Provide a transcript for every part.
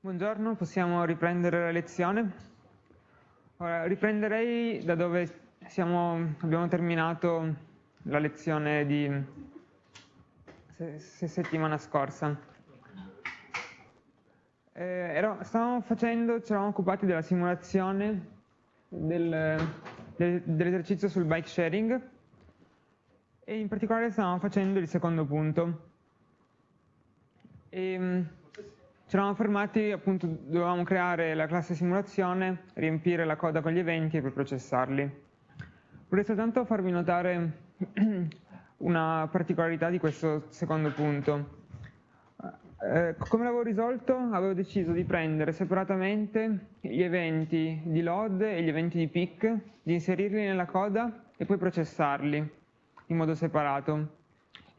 Buongiorno, possiamo riprendere la lezione? Ora, riprenderei da dove siamo, abbiamo terminato la lezione di se, se settimana scorsa. Eh, ero, stavamo facendo, ci eravamo occupati della simulazione del, del, dell'esercizio sul bike sharing e in particolare stavamo facendo il secondo punto. E, ci eravamo fermati, appunto, dovevamo creare la classe simulazione, riempire la coda con gli eventi e poi processarli. Vorrei soltanto farvi notare una particolarità di questo secondo punto. Eh, come l'avevo risolto? Avevo deciso di prendere separatamente gli eventi di load e gli eventi di pick, di inserirli nella coda e poi processarli in modo separato.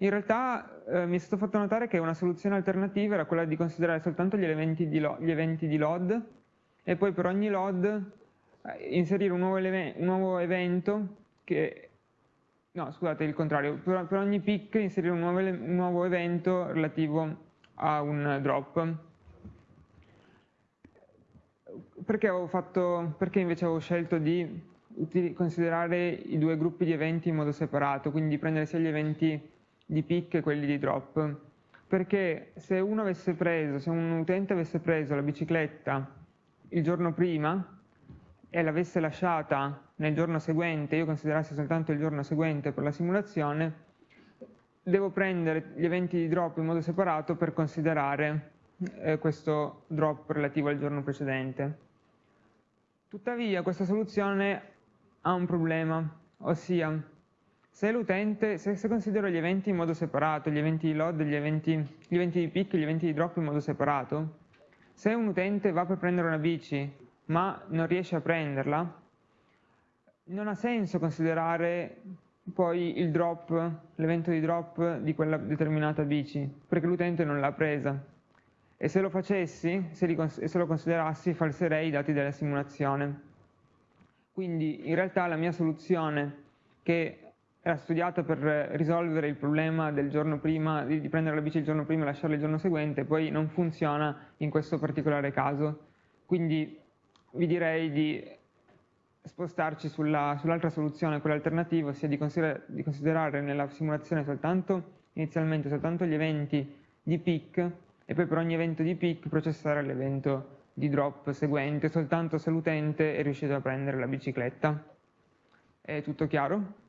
In realtà eh, mi è stato fatto notare che una soluzione alternativa era quella di considerare soltanto gli, di gli eventi di load e poi per ogni load eh, inserire un nuovo, un nuovo, evento che... No, scusate, il contrario. Per, per ogni pick inserire un nuovo, un nuovo evento relativo a un drop. Perché, fatto, perché invece avevo scelto di considerare i due gruppi di eventi in modo separato, quindi prendere sia gli eventi di pick e quelli di drop. Perché se uno avesse preso, se un utente avesse preso la bicicletta il giorno prima e l'avesse lasciata nel giorno seguente, io considerassi soltanto il giorno seguente per la simulazione, devo prendere gli eventi di drop in modo separato per considerare eh, questo drop relativo al giorno precedente. Tuttavia questa soluzione ha un problema, ossia se l'utente, se, se, considero gli eventi in modo separato, gli eventi di load, gli eventi, gli eventi di pick gli eventi di drop in modo separato, se un utente va per prendere una bici ma non riesce a prenderla, non ha senso considerare poi il drop, l'evento di drop di quella determinata bici, perché l'utente non l'ha presa. E se lo facessi, se, li, se lo considerassi, falserei i dati della simulazione. Quindi in realtà la mia soluzione che era studiato per risolvere il problema del giorno prima, di, di prendere la bici il giorno prima e lasciarla il giorno seguente, poi non funziona in questo particolare caso. Quindi vi direi di spostarci sull'altra sull soluzione, quella alternativa, ossia di, consider di, considerare nella simulazione soltanto, inizialmente soltanto gli eventi di peak e poi per ogni evento di peak processare l'evento di drop seguente soltanto se l'utente è riuscito a prendere la bicicletta. È tutto chiaro?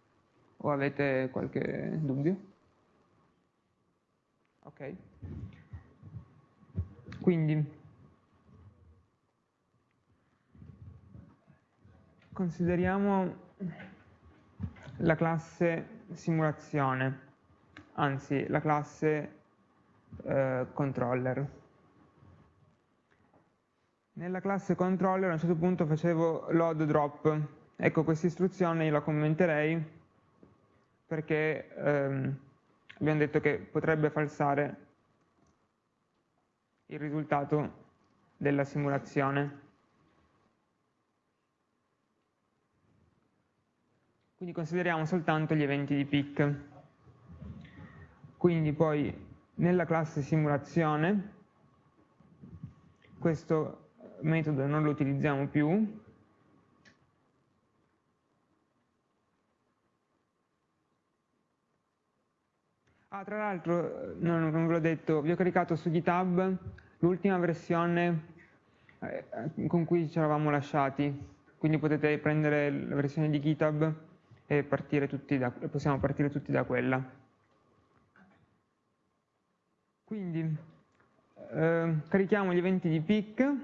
O avete qualche dubbio? Ok. Quindi, consideriamo la classe simulazione, anzi la classe eh, controller. Nella classe controller a un certo punto facevo load drop. Ecco, questa istruzione io la commenterei perché ehm, abbiamo detto che potrebbe falsare il risultato della simulazione. Quindi consideriamo soltanto gli eventi di peak. Quindi poi nella classe simulazione questo metodo non lo utilizziamo più, Ah, tra l'altro, non, non ve l'ho detto, vi ho caricato su GitHub l'ultima versione eh, con cui ci eravamo lasciati, quindi potete prendere la versione di GitHub e partire da, possiamo partire tutti da quella. Quindi eh, carichiamo gli eventi di peak,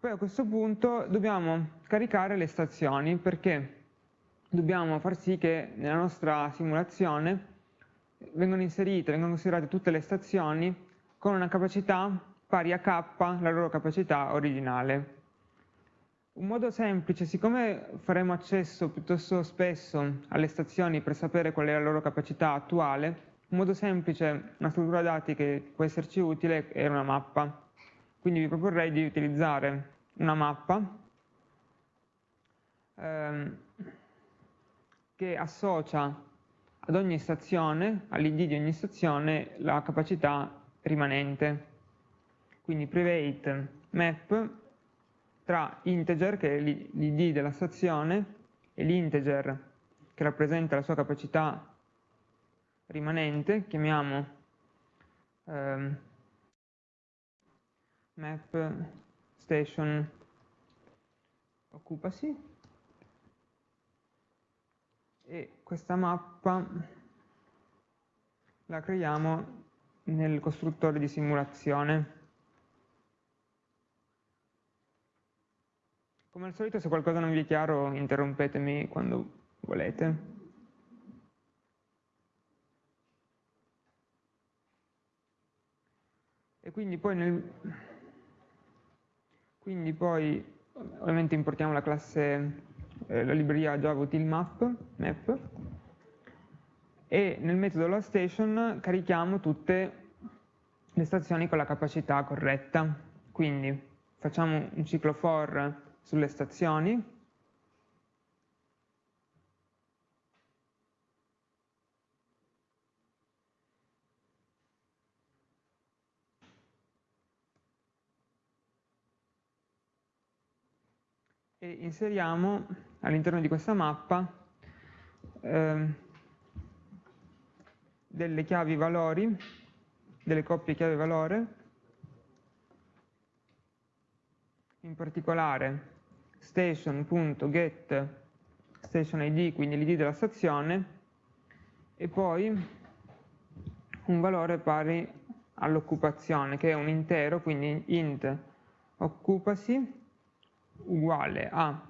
poi a questo punto dobbiamo caricare le stazioni perché dobbiamo far sì che nella nostra simulazione vengono inserite, vengono considerate tutte le stazioni con una capacità pari a k, la loro capacità originale. Un modo semplice, siccome faremo accesso piuttosto spesso alle stazioni per sapere qual è la loro capacità attuale, un modo semplice, una struttura dati che può esserci utile è una mappa. Quindi vi proporrei di utilizzare una mappa ehm, che associa ad ogni stazione, all'id di ogni stazione, la capacità rimanente. quindi private map tra integer, che è l'id della stazione, e l'integer che rappresenta la sua capacità rimanente, chiamiamo ehm, map station occupacy e questa mappa la creiamo nel costruttore di simulazione. Come al solito se qualcosa non vi è chiaro interrompetemi quando volete. E quindi poi, nel, quindi poi ovviamente importiamo la classe, eh, la libreria Java map, map e nel metodo LoadStation carichiamo tutte le stazioni con la capacità corretta. Quindi facciamo un ciclo for sulle stazioni e inseriamo all'interno di questa mappa eh, delle chiavi valori, delle coppie chiave valore, in particolare station.get station id, quindi l'id della stazione, e poi un valore pari all'occupazione, che è un intero, quindi int occupacy uguale a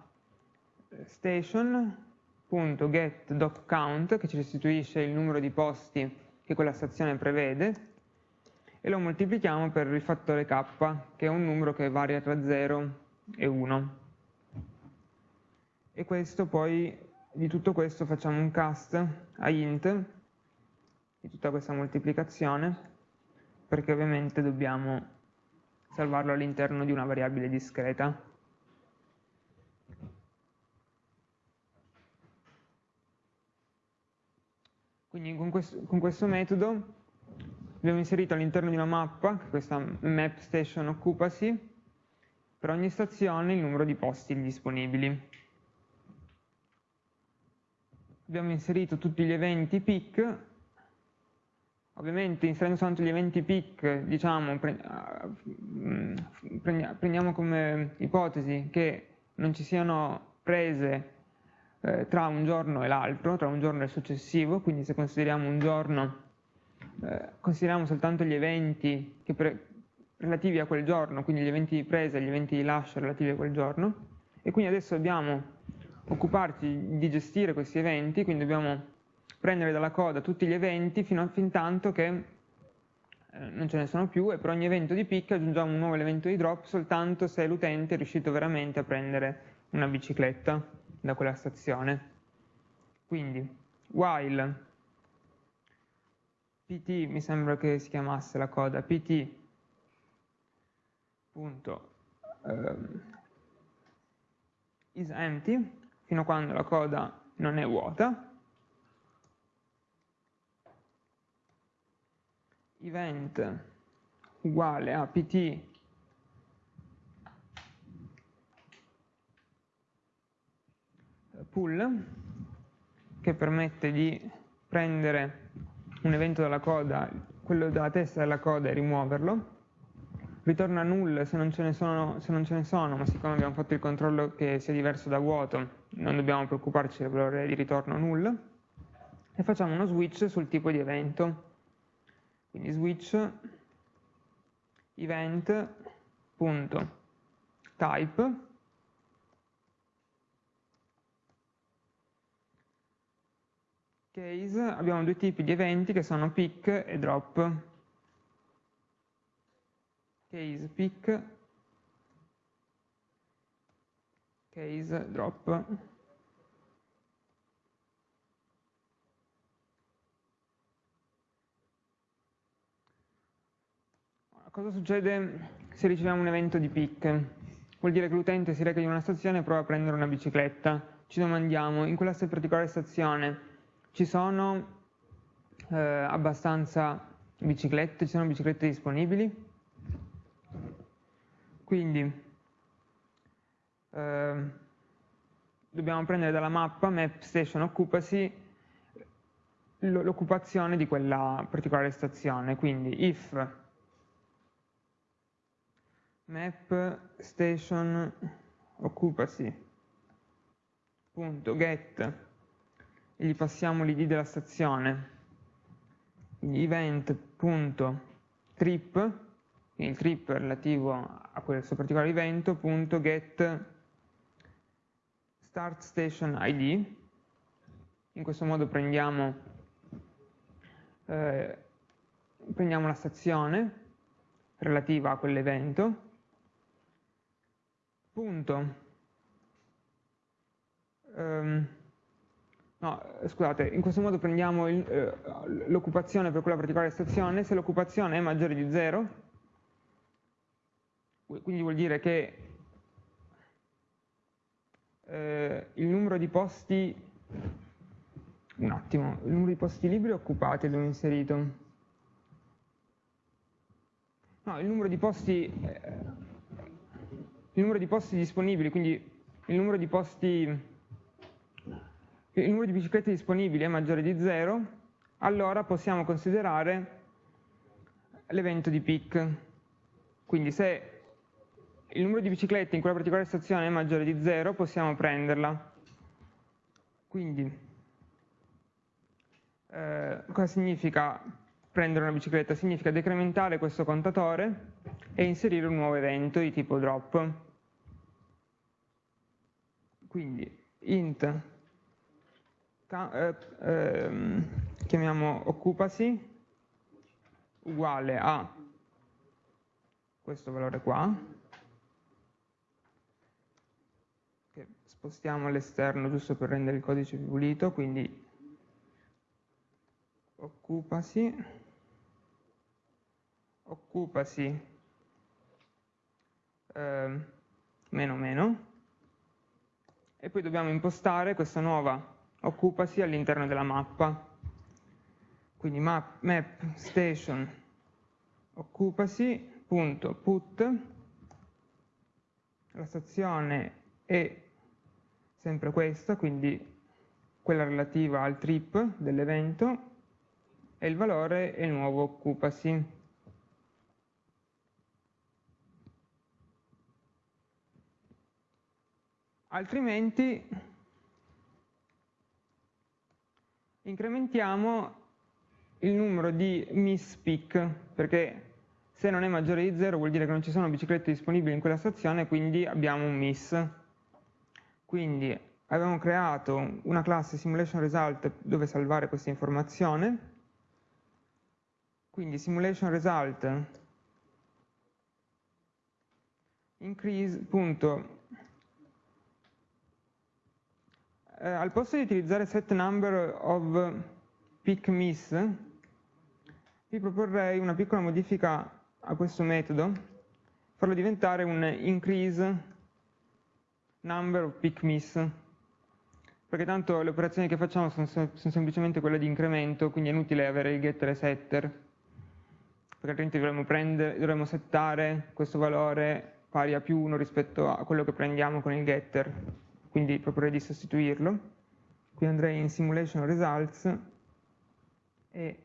station.getDocCount, che ci restituisce il numero di posti che quella stazione prevede, e lo moltiplichiamo per il fattore k, che è un numero che varia tra 0 e 1 e questo poi di tutto questo facciamo un cast a int di tutta questa moltiplicazione perché ovviamente dobbiamo salvarlo all'interno di una variabile discreta. Quindi con questo, con questo metodo abbiamo inserito all'interno di una mappa, questa map station occupacy, per ogni stazione il numero di posti disponibili. Abbiamo inserito tutti gli eventi peak, ovviamente inserendo soltanto gli eventi peak, diciamo, mm, prendiamo come ipotesi che non ci siano prese eh, tra un giorno e l'altro, tra un giorno e il successivo, quindi se consideriamo un giorno, eh, consideriamo soltanto gli eventi relativi a quel giorno, quindi gli eventi di presa e gli eventi di lascio relativi a quel giorno, e quindi adesso abbiamo occuparci di gestire questi eventi, quindi dobbiamo prendere dalla coda tutti gli eventi fino a fin tanto che eh, non ce ne sono più e per ogni evento di pick aggiungiamo un nuovo elemento di drop soltanto se l'utente è riuscito veramente a prendere una bicicletta da quella stazione. Quindi, while pt, mi sembra che si chiamasse la coda, pt punto, um, is empty, fino a quando la coda non è vuota. Event uguale a pt pull che permette di prendere un evento dalla coda, quello della testa della coda e rimuoverlo. Ritorna null se non, ce ne sono, se non ce ne sono, ma siccome abbiamo fatto il controllo che sia diverso da vuoto, non dobbiamo preoccuparci del valore di ritorno null, e facciamo uno switch sul tipo di evento. Quindi switch event.type case abbiamo due tipi di eventi che sono pick e drop case pick, case drop. Cosa succede se riceviamo un evento di pick? Vuol dire che l'utente si reca in una stazione e prova a prendere una bicicletta. Ci domandiamo, in quella particolare stazione ci sono eh, abbastanza biciclette, ci sono biciclette disponibili? Quindi eh, dobbiamo prendere dalla mappa map station occupancy l'occupazione di quella particolare stazione, quindi if map station occupancy punto get e gli passiamo l'id della stazione. Event.trip il trip relativo a questo particolare evento punto get start station id in questo modo prendiamo, eh, prendiamo la stazione relativa a quell'evento. Punto. Um, no, scusate, in questo modo prendiamo eh, l'occupazione per quella particolare stazione, se l'occupazione è maggiore di 0, quindi vuol dire che eh, il numero di posti, un attimo, il numero di posti liberi occupati abbiamo inserito, no, il numero di posti, eh, il numero di posti disponibili, quindi il numero di posti il numero di biciclette disponibili è maggiore di 0, allora possiamo considerare l'evento di peak. Quindi se il numero di biciclette in quella particolare stazione è maggiore di 0, possiamo prenderla. Quindi, eh, cosa significa prendere una bicicletta? Significa decrementare questo contatore e inserire un nuovo evento di tipo drop. Quindi int eh, ehm, chiamiamo occupancy uguale a questo valore qua, che spostiamo all'esterno giusto per rendere il codice più pulito, quindi occupancy, occupancy eh, meno meno, e poi dobbiamo impostare questa nuova occupasi all'interno della mappa. Quindi map, map station occupasi.put la stazione è sempre questa, quindi quella relativa al trip dell'evento e il valore è il nuovo occupasi. Altrimenti incrementiamo il numero di miss peak, perché se non è maggiore di 0 vuol dire che non ci sono biciclette disponibili in quella stazione, quindi abbiamo un miss. Quindi abbiamo creato una classe simulation result dove salvare questa informazione, quindi simulation result increase, eh, al posto di utilizzare set number of pick miss, vi proporrei una piccola modifica a questo metodo, farlo diventare un increase number of pick miss, perché tanto le operazioni che facciamo sono, sono semplicemente quelle di incremento, quindi è inutile avere il getter e setter, perché altrimenti dovremmo, prendere, dovremmo settare questo valore pari a più 1 rispetto a quello che prendiamo con il getter quindi proporrei di sostituirlo. Qui andrei in Simulation Results e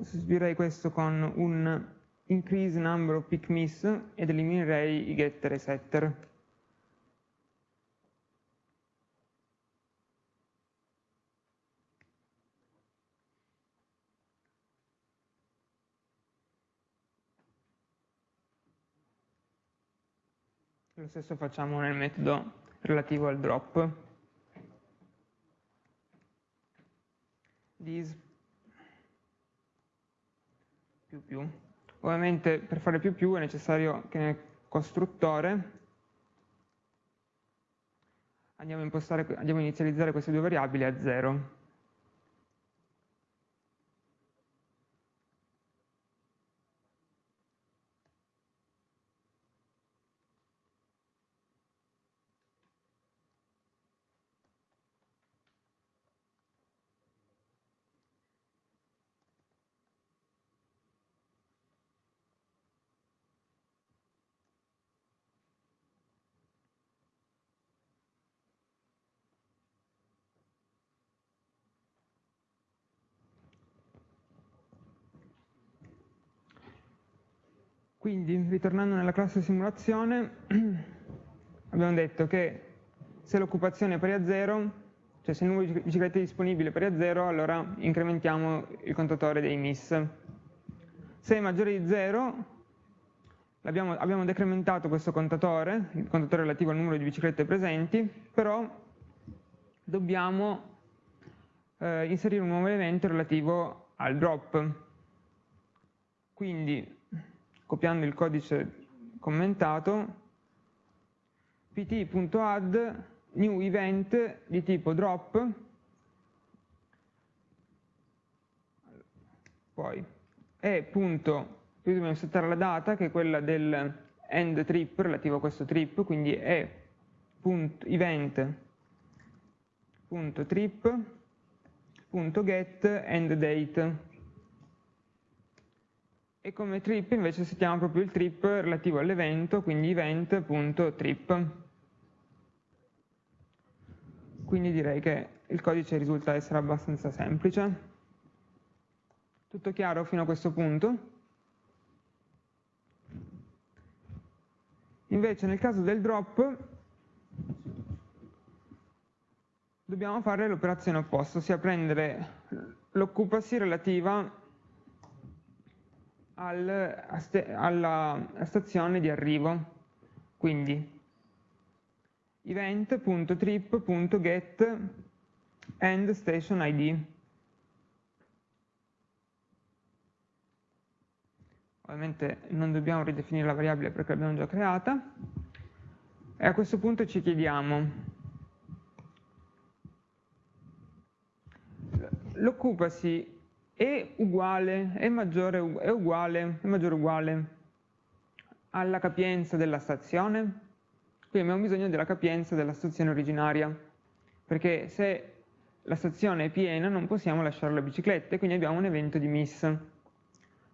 sostituirei questo con un increase number of pick miss ed eliminerei i getter e setter. Stesso facciamo nel metodo relativo al drop. This più più. Ovviamente per fare più più è necessario che nel costruttore andiamo a, andiamo a inizializzare queste due variabili a 0. Quindi, ritornando nella classe simulazione, abbiamo detto che se l'occupazione è pari a 0, cioè se il numero di biciclette disponibili è pari a 0, allora incrementiamo il contatore dei miss. Se è maggiore di 0, abbiamo, abbiamo decrementato questo contatore, il contatore relativo al numero di biciclette presenti, però dobbiamo eh, inserire un nuovo elemento relativo al drop. Quindi copiando il codice commentato, pt.add new event di tipo drop, poi e punto, qui dobbiamo settare la data che è quella del end trip relativo a questo trip, quindi è punto punto trip punto get end date e come trip invece settiamo proprio il trip relativo all'evento, quindi event.trip. Quindi direi che il codice risulta essere abbastanza semplice. Tutto chiaro fino a questo punto? Invece nel caso del drop dobbiamo fare l'operazione opposta, ossia prendere l'occupancy relativa al, alla stazione di arrivo. Quindi event.trip.get end station id. Ovviamente non dobbiamo ridefinire la variabile perché l'abbiamo già creata. E a questo punto ci chiediamo l'occupancy è uguale, è maggiore, è uguale, è maggiore uguale alla capienza della stazione? Quindi abbiamo bisogno della capienza della stazione originaria, perché se la stazione è piena non possiamo lasciare le biciclette, quindi abbiamo un evento di miss.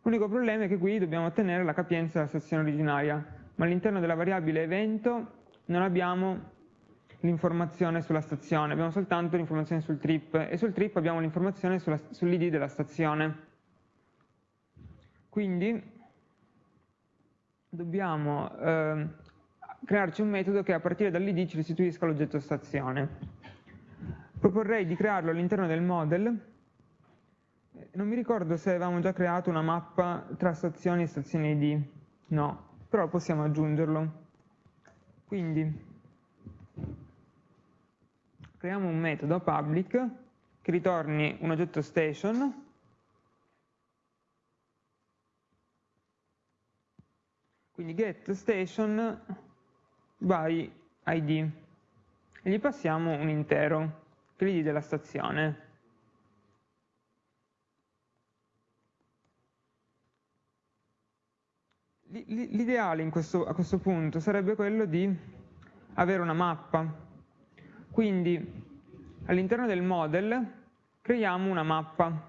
L'unico problema è che qui dobbiamo ottenere la capienza della stazione originaria, ma all'interno della variabile evento non abbiamo l'informazione sulla stazione, abbiamo soltanto l'informazione sul trip e sul trip abbiamo l'informazione sull'id della stazione. Quindi dobbiamo eh, crearci un metodo che a partire dall'id ci restituisca l'oggetto stazione. Proporrei di crearlo all'interno del model, non mi ricordo se avevamo già creato una mappa tra stazioni e stazioni id, no, però possiamo aggiungerlo. Quindi creiamo un metodo public che ritorni un oggetto station. Quindi get station by id e gli passiamo un intero che l'id della stazione. L'ideale a questo punto sarebbe quello di avere una mappa quindi all'interno del model creiamo una mappa,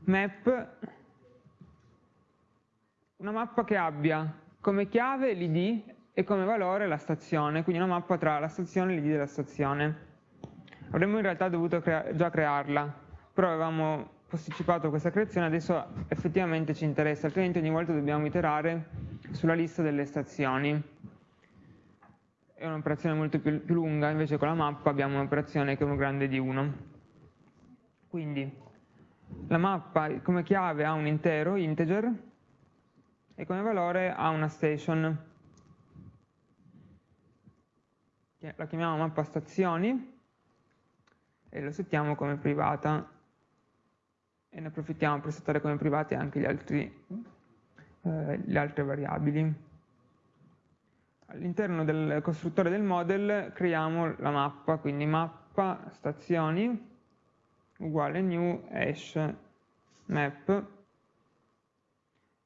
map, una mappa che abbia come chiave l'id e come valore la stazione, quindi una mappa tra la stazione e l'id della stazione. Avremmo in realtà dovuto crea già crearla, però avevamo posticipato questa creazione, adesso effettivamente ci interessa, altrimenti ogni volta dobbiamo iterare sulla lista delle stazioni è un'operazione molto più, più, lunga, invece con la mappa abbiamo un'operazione che è uno grande di 1. Quindi la mappa come chiave ha un intero, integer, e come valore ha una station. La chiamiamo mappa stazioni e lo settiamo come privata e ne approfittiamo per settare come private anche altri, eh, le altre variabili all'interno del costruttore del model creiamo la mappa, quindi mappa stazioni uguale new hash map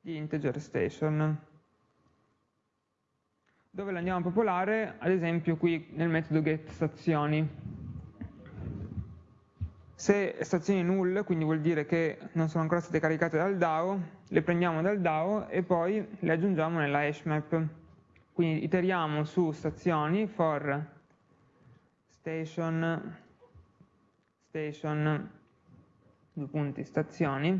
di integer station. Dove la andiamo a popolare? Ad esempio qui nel metodo get stazioni. Se stazioni null, quindi vuol dire che non sono ancora state caricate dal DAO, le prendiamo dal DAO e poi le aggiungiamo nella hash map. Quindi iteriamo su stazioni for station, station, due punti, stazioni,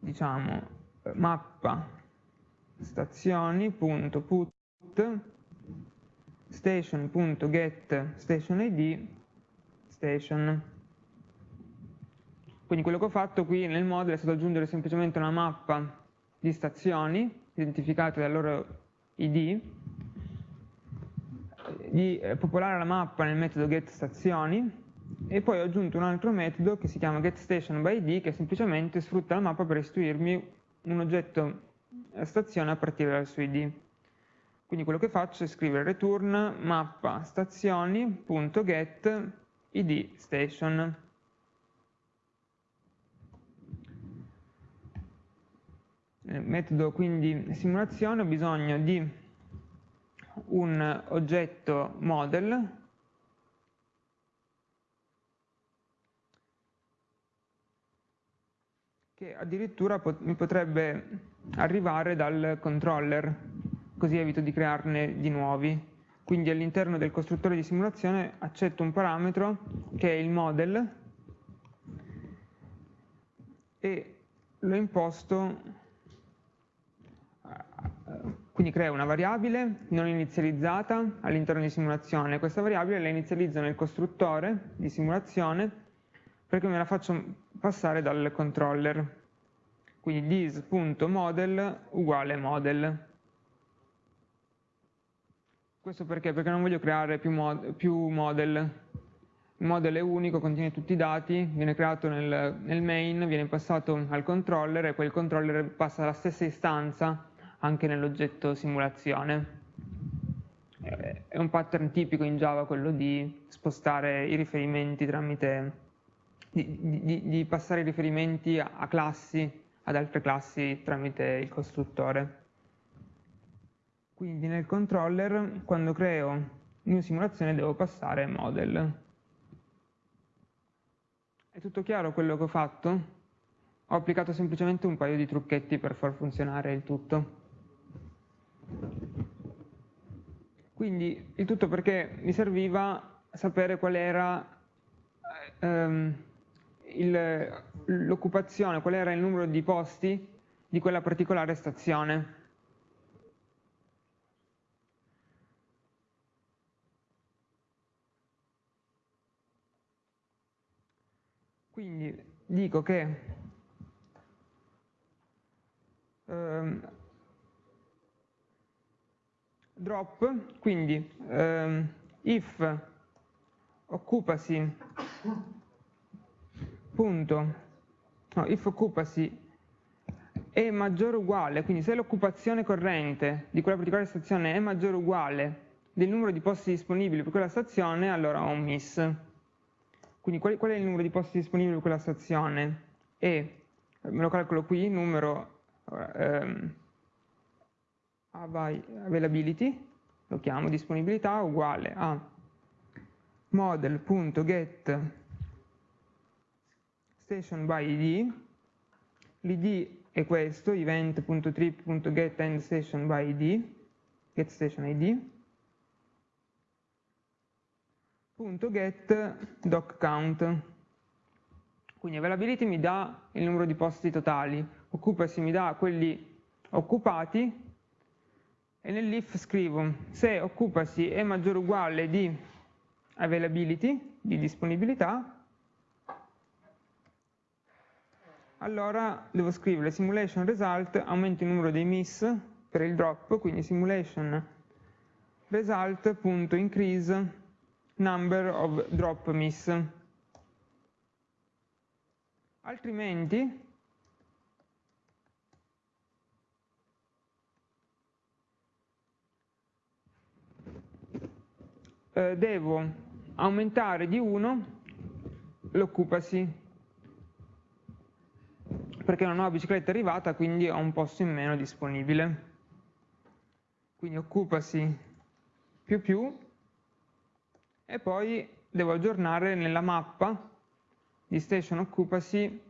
di diciamo mappa stazioni.put station.get station id station. Quindi quello che ho fatto qui nel modulo è stato aggiungere semplicemente una mappa di stazioni identificate dal loro id di eh, popolare la mappa nel metodo getStazioni e poi ho aggiunto un altro metodo che si chiama getStationById che semplicemente sfrutta la mappa per restituirmi un oggetto a stazione a partire dal suo id. Quindi quello che faccio è scrivere return mappa stazioni.get id station. Nel metodo quindi simulazione ho bisogno di un oggetto model che addirittura pot mi potrebbe arrivare dal controller, così evito di crearne di nuovi. Quindi all'interno del costruttore di simulazione accetto un parametro che è il model e lo imposto, quindi creo una variabile non inizializzata all'interno di simulazione. Questa variabile la inizializzo nel costruttore di simulazione perché me la faccio passare dal controller. Quindi this.model uguale model. Questo perché? Perché non voglio creare più, mod più model. Il model è unico, contiene tutti i dati, viene creato nel, nel main, viene passato al controller e poi il controller passa la stessa istanza anche nell'oggetto simulazione. È un pattern tipico in Java quello di spostare i riferimenti tramite di, di, di passare i riferimenti a, classi, ad altre classi tramite il costruttore. Quindi nel controller, quando creo new simulazione, devo passare model. È tutto chiaro quello che ho fatto? Ho applicato semplicemente un paio di trucchetti per far funzionare il tutto. Quindi il tutto perché mi serviva sapere qual era ehm, l'occupazione, qual era il numero di posti di quella particolare stazione. Quindi dico che ehm, drop, quindi ehm, if occupasi punto, no, if occupacy è maggiore o uguale, quindi se l'occupazione corrente di quella particolare stazione è maggiore o uguale del numero di posti disponibili per quella stazione, allora ho un miss. Quindi qual, qual è il numero di posti disponibili per quella stazione? E, me lo calcolo qui, numero ehm, availability, lo chiamo disponibilità, uguale a model.get station by id, l'id è questo, event.trip.get by id, get station id, get doc count. Quindi availability mi dà il numero di posti totali, occupacy mi dà quelli occupati e nell'if scrivo se occupacy è maggiore o uguale di availability, di disponibilità, allora devo scrivere simulation result aumenta il numero dei miss per il drop, quindi simulation result.increase number of drop miss. Altrimenti eh, devo aumentare di 1 l'occupacy perché una nuova bicicletta è arrivata, quindi ho un posto in meno disponibile. Quindi occupasi più più e poi devo aggiornare nella mappa di station occupacy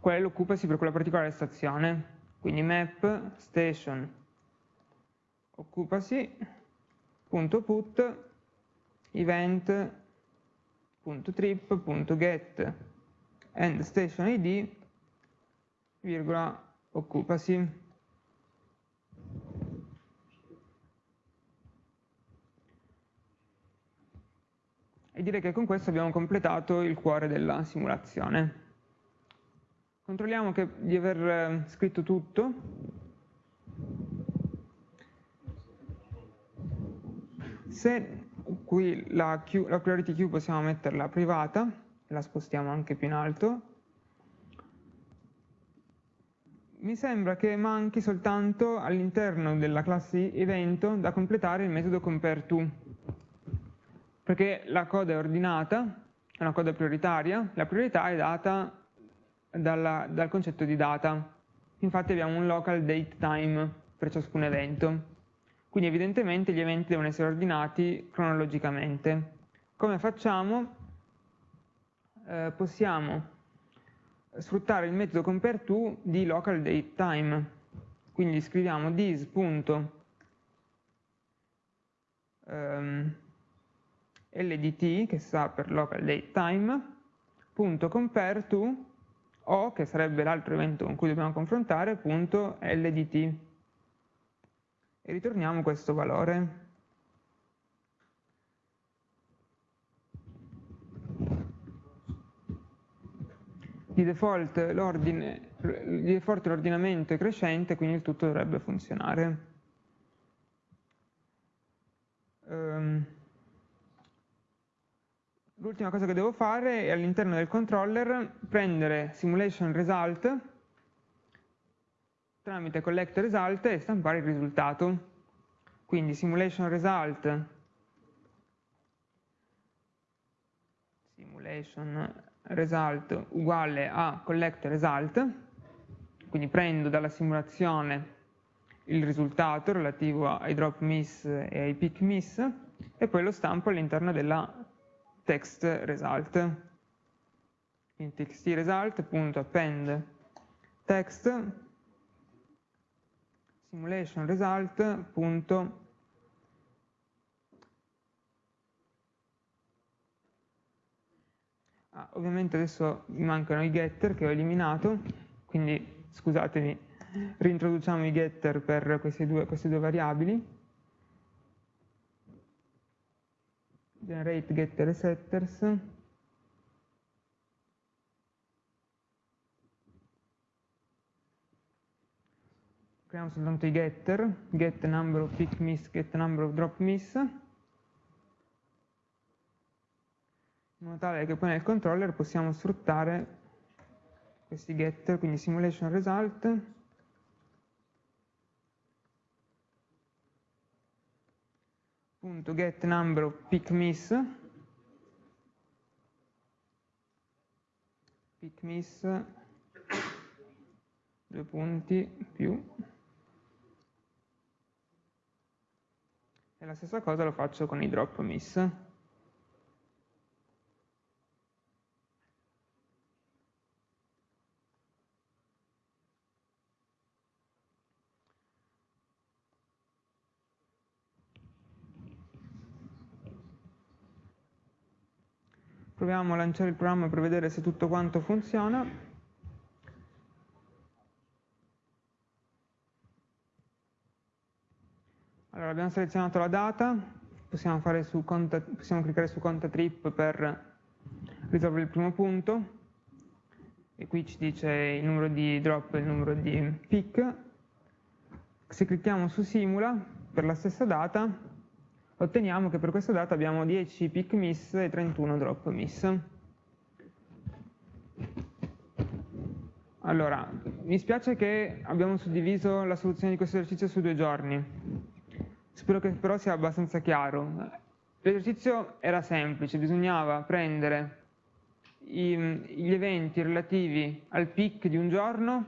qual è l'occupacy per quella particolare stazione. Quindi map station occupacy.put event.trip.get and station id virgola, occupasi. E direi che con questo abbiamo completato il cuore della simulazione. Controlliamo che, di aver eh, scritto tutto. Se qui la, Q, la priority queue possiamo metterla privata, la spostiamo anche più in alto, mi sembra che manchi soltanto all'interno della classe evento da completare il metodo compareTo, perché la coda è ordinata, è una coda prioritaria, la priorità è data dalla, dal concetto di data. Infatti abbiamo un local date time per ciascun evento. Quindi evidentemente gli eventi devono essere ordinati cronologicamente. Come facciamo? Eh, possiamo sfruttare il metodo compareTo di local date time. Quindi scriviamo this.ldt ehm, che sta per local date o, che sarebbe l'altro evento con cui dobbiamo confrontare, punto LDT. E ritorniamo questo valore. Di default l'ordinamento è crescente, quindi il tutto dovrebbe funzionare. Um, L'ultima cosa che devo fare è all'interno del controller prendere simulation result tramite collect result e stampare il risultato. Quindi simulation result simulation result uguale a collect result, quindi prendo dalla simulazione il risultato relativo ai drop miss e ai pick miss e poi lo stampo all'interno della text result. In txt result.append text simulation result. Ah, ovviamente adesso mi mancano i getter che ho eliminato, quindi scusatemi, reintroduciamo i getter per queste due, queste due variabili. generate getter setters creiamo soltanto i getter get number of pick miss get number of drop miss. In modo tale che poi nel controller possiamo sfruttare questi getter quindi simulation result. Punto get number of pick miss. Pick miss. Due punti più e la stessa cosa lo faccio con i drop miss Proviamo a lanciare il programma per vedere se tutto quanto funziona. Allora, abbiamo selezionato la data, possiamo, conta, possiamo cliccare su conta trip per risolvere il primo punto, e qui ci dice il numero di drop e il numero di pick. Se clicchiamo su simula, per la stessa data, otteniamo che per questa data abbiamo 10 pick miss e 31 drop miss. Allora, mi spiace che abbiamo suddiviso la soluzione di questo esercizio su due giorni. Spero che però sia abbastanza chiaro. L'esercizio era semplice, bisognava prendere i, gli eventi relativi al pick di un giorno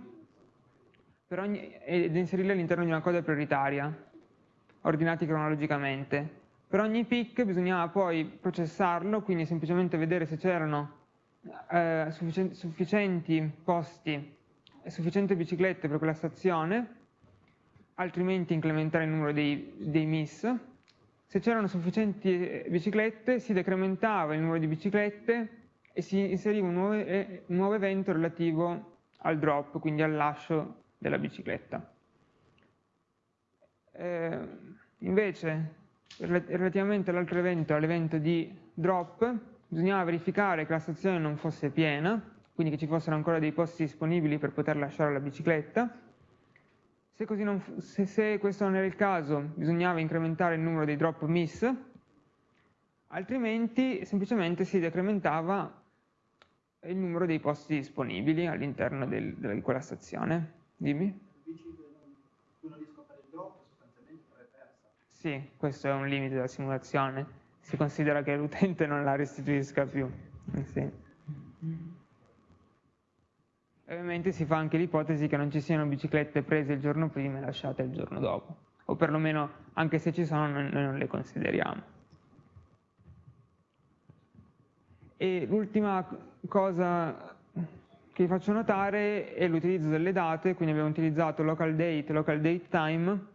ogni, ed inserirli all'interno di una coda prioritaria, ordinati cronologicamente. Per ogni pick bisognava poi processarlo, quindi semplicemente vedere se c'erano eh, sufficienti posti e sufficienti biciclette per quella stazione, altrimenti incrementare il numero dei, dei miss. Se c'erano sufficienti biciclette si decrementava il numero di biciclette e si inseriva un nuovo, un nuovo evento relativo al drop, quindi al lascio della bicicletta. Eh, invece, relativamente all'altro evento, all'evento di drop, bisognava verificare che la stazione non fosse piena, quindi che ci fossero ancora dei posti disponibili per poter lasciare la bicicletta. Se, non, se, se questo non era il caso, bisognava incrementare il numero dei drop miss, altrimenti semplicemente si decrementava il numero dei posti disponibili all'interno di quella stazione. Dimmi. Sì, questo è un limite della simulazione. Si considera che l'utente non la restituisca più. Eh Ovviamente si fa anche l'ipotesi che non ci siano biciclette prese il giorno prima e lasciate il giorno dopo. O perlomeno, anche se ci sono, noi non le consideriamo. E l'ultima cosa che vi faccio notare è l'utilizzo delle date, quindi abbiamo utilizzato local date, local date time,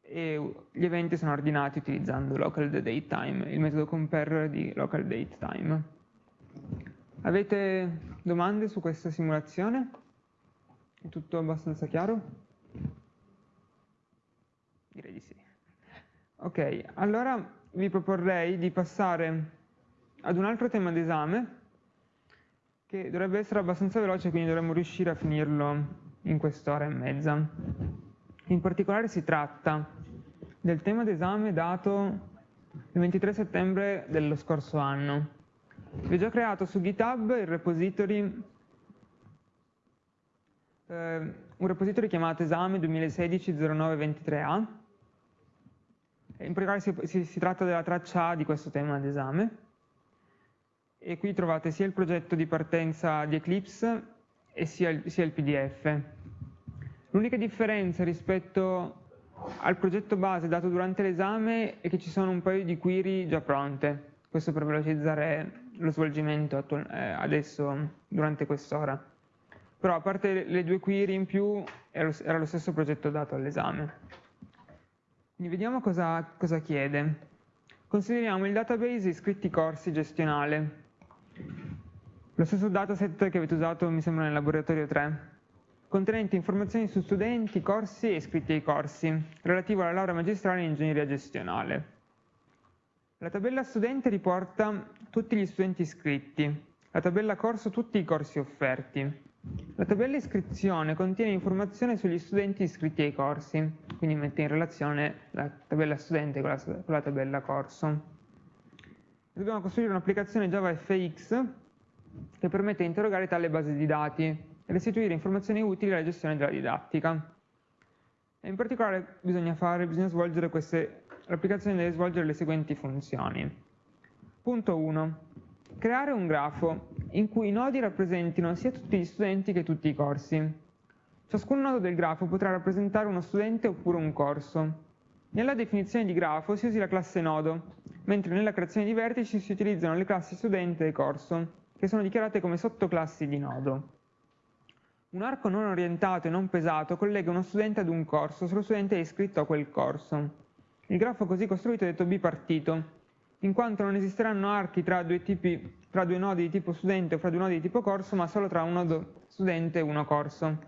e gli eventi sono ordinati utilizzando local date time, il metodo compare di local date time. Avete domande su questa simulazione? È tutto abbastanza chiaro? Direi di sì. Ok, allora vi proporrei di passare ad un altro tema d'esame che dovrebbe essere abbastanza veloce, quindi dovremmo riuscire a finirlo in quest'ora e mezza. In particolare si tratta del tema d'esame dato il 23 settembre dello scorso anno. Vi ho già creato su GitHub il repository, eh, un repository chiamato esame 2016-0923A. In particolare si, si, si tratta della traccia A di questo tema d'esame. E qui trovate sia il progetto di partenza di Eclipse e sia il, sia il PDF. L'unica differenza rispetto al progetto base dato durante l'esame è che ci sono un paio di query già pronte, questo per velocizzare lo svolgimento eh, adesso durante quest'ora. Però a parte le due query in più era lo stesso progetto dato all'esame. Quindi vediamo cosa, cosa chiede. Consideriamo il database iscritti corsi gestionale. Lo stesso dataset che avete usato mi sembra nel laboratorio 3 contenente informazioni su studenti, corsi e iscritti ai corsi, relativo alla laurea magistrale in ingegneria gestionale. La tabella studente riporta tutti gli studenti iscritti, la tabella corso tutti i corsi offerti. La tabella iscrizione contiene informazioni sugli studenti iscritti ai corsi, quindi mette in relazione la tabella studente con la, con la tabella corso. Dobbiamo costruire un'applicazione Java FX che permette di interrogare tale base di dati e restituire informazioni utili alla gestione della didattica. E in particolare bisogna, fare, bisogna svolgere queste, l'applicazione deve svolgere le seguenti funzioni. Punto 1. Creare un grafo in cui i nodi rappresentino sia tutti gli studenti che tutti i corsi. Ciascun nodo del grafo potrà rappresentare uno studente oppure un corso. Nella definizione di grafo si usi la classe nodo, mentre nella creazione di vertici si utilizzano le classi studente e corso, che sono dichiarate come sottoclassi di nodo. Un arco non orientato e non pesato collega uno studente ad un corso se lo studente è iscritto a quel corso. Il grafo così costruito è detto bipartito, in quanto non esisteranno archi tra due, tipi, tra due nodi di tipo studente o fra due nodi di tipo corso, ma solo tra un nodo studente e uno corso.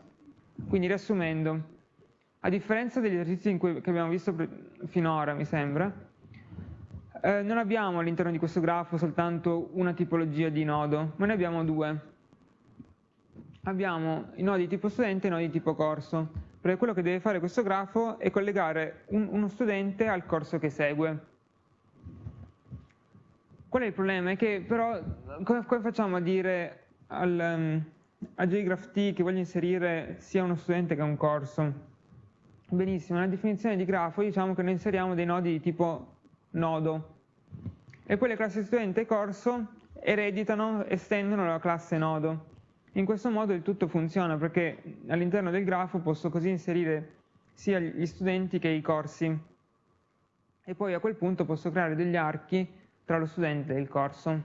Quindi riassumendo, a differenza degli esercizi cui, che abbiamo visto finora, mi sembra, eh, non abbiamo all'interno di questo grafo soltanto una tipologia di nodo, ma ne abbiamo due abbiamo i nodi tipo studente e i nodi tipo corso, perché quello che deve fare questo grafo è collegare un, uno studente al corso che segue. Qual è il problema? È che però come, come facciamo a dire al, um, a JGraphT che voglio inserire sia uno studente che un corso? Benissimo, nella definizione di grafo diciamo che noi inseriamo dei nodi di tipo nodo e poi le classi studente e corso ereditano, estendono la classe nodo. In questo modo il tutto funziona perché all'interno del grafo posso così inserire sia gli studenti che i corsi e poi a quel punto posso creare degli archi tra lo studente e il corso.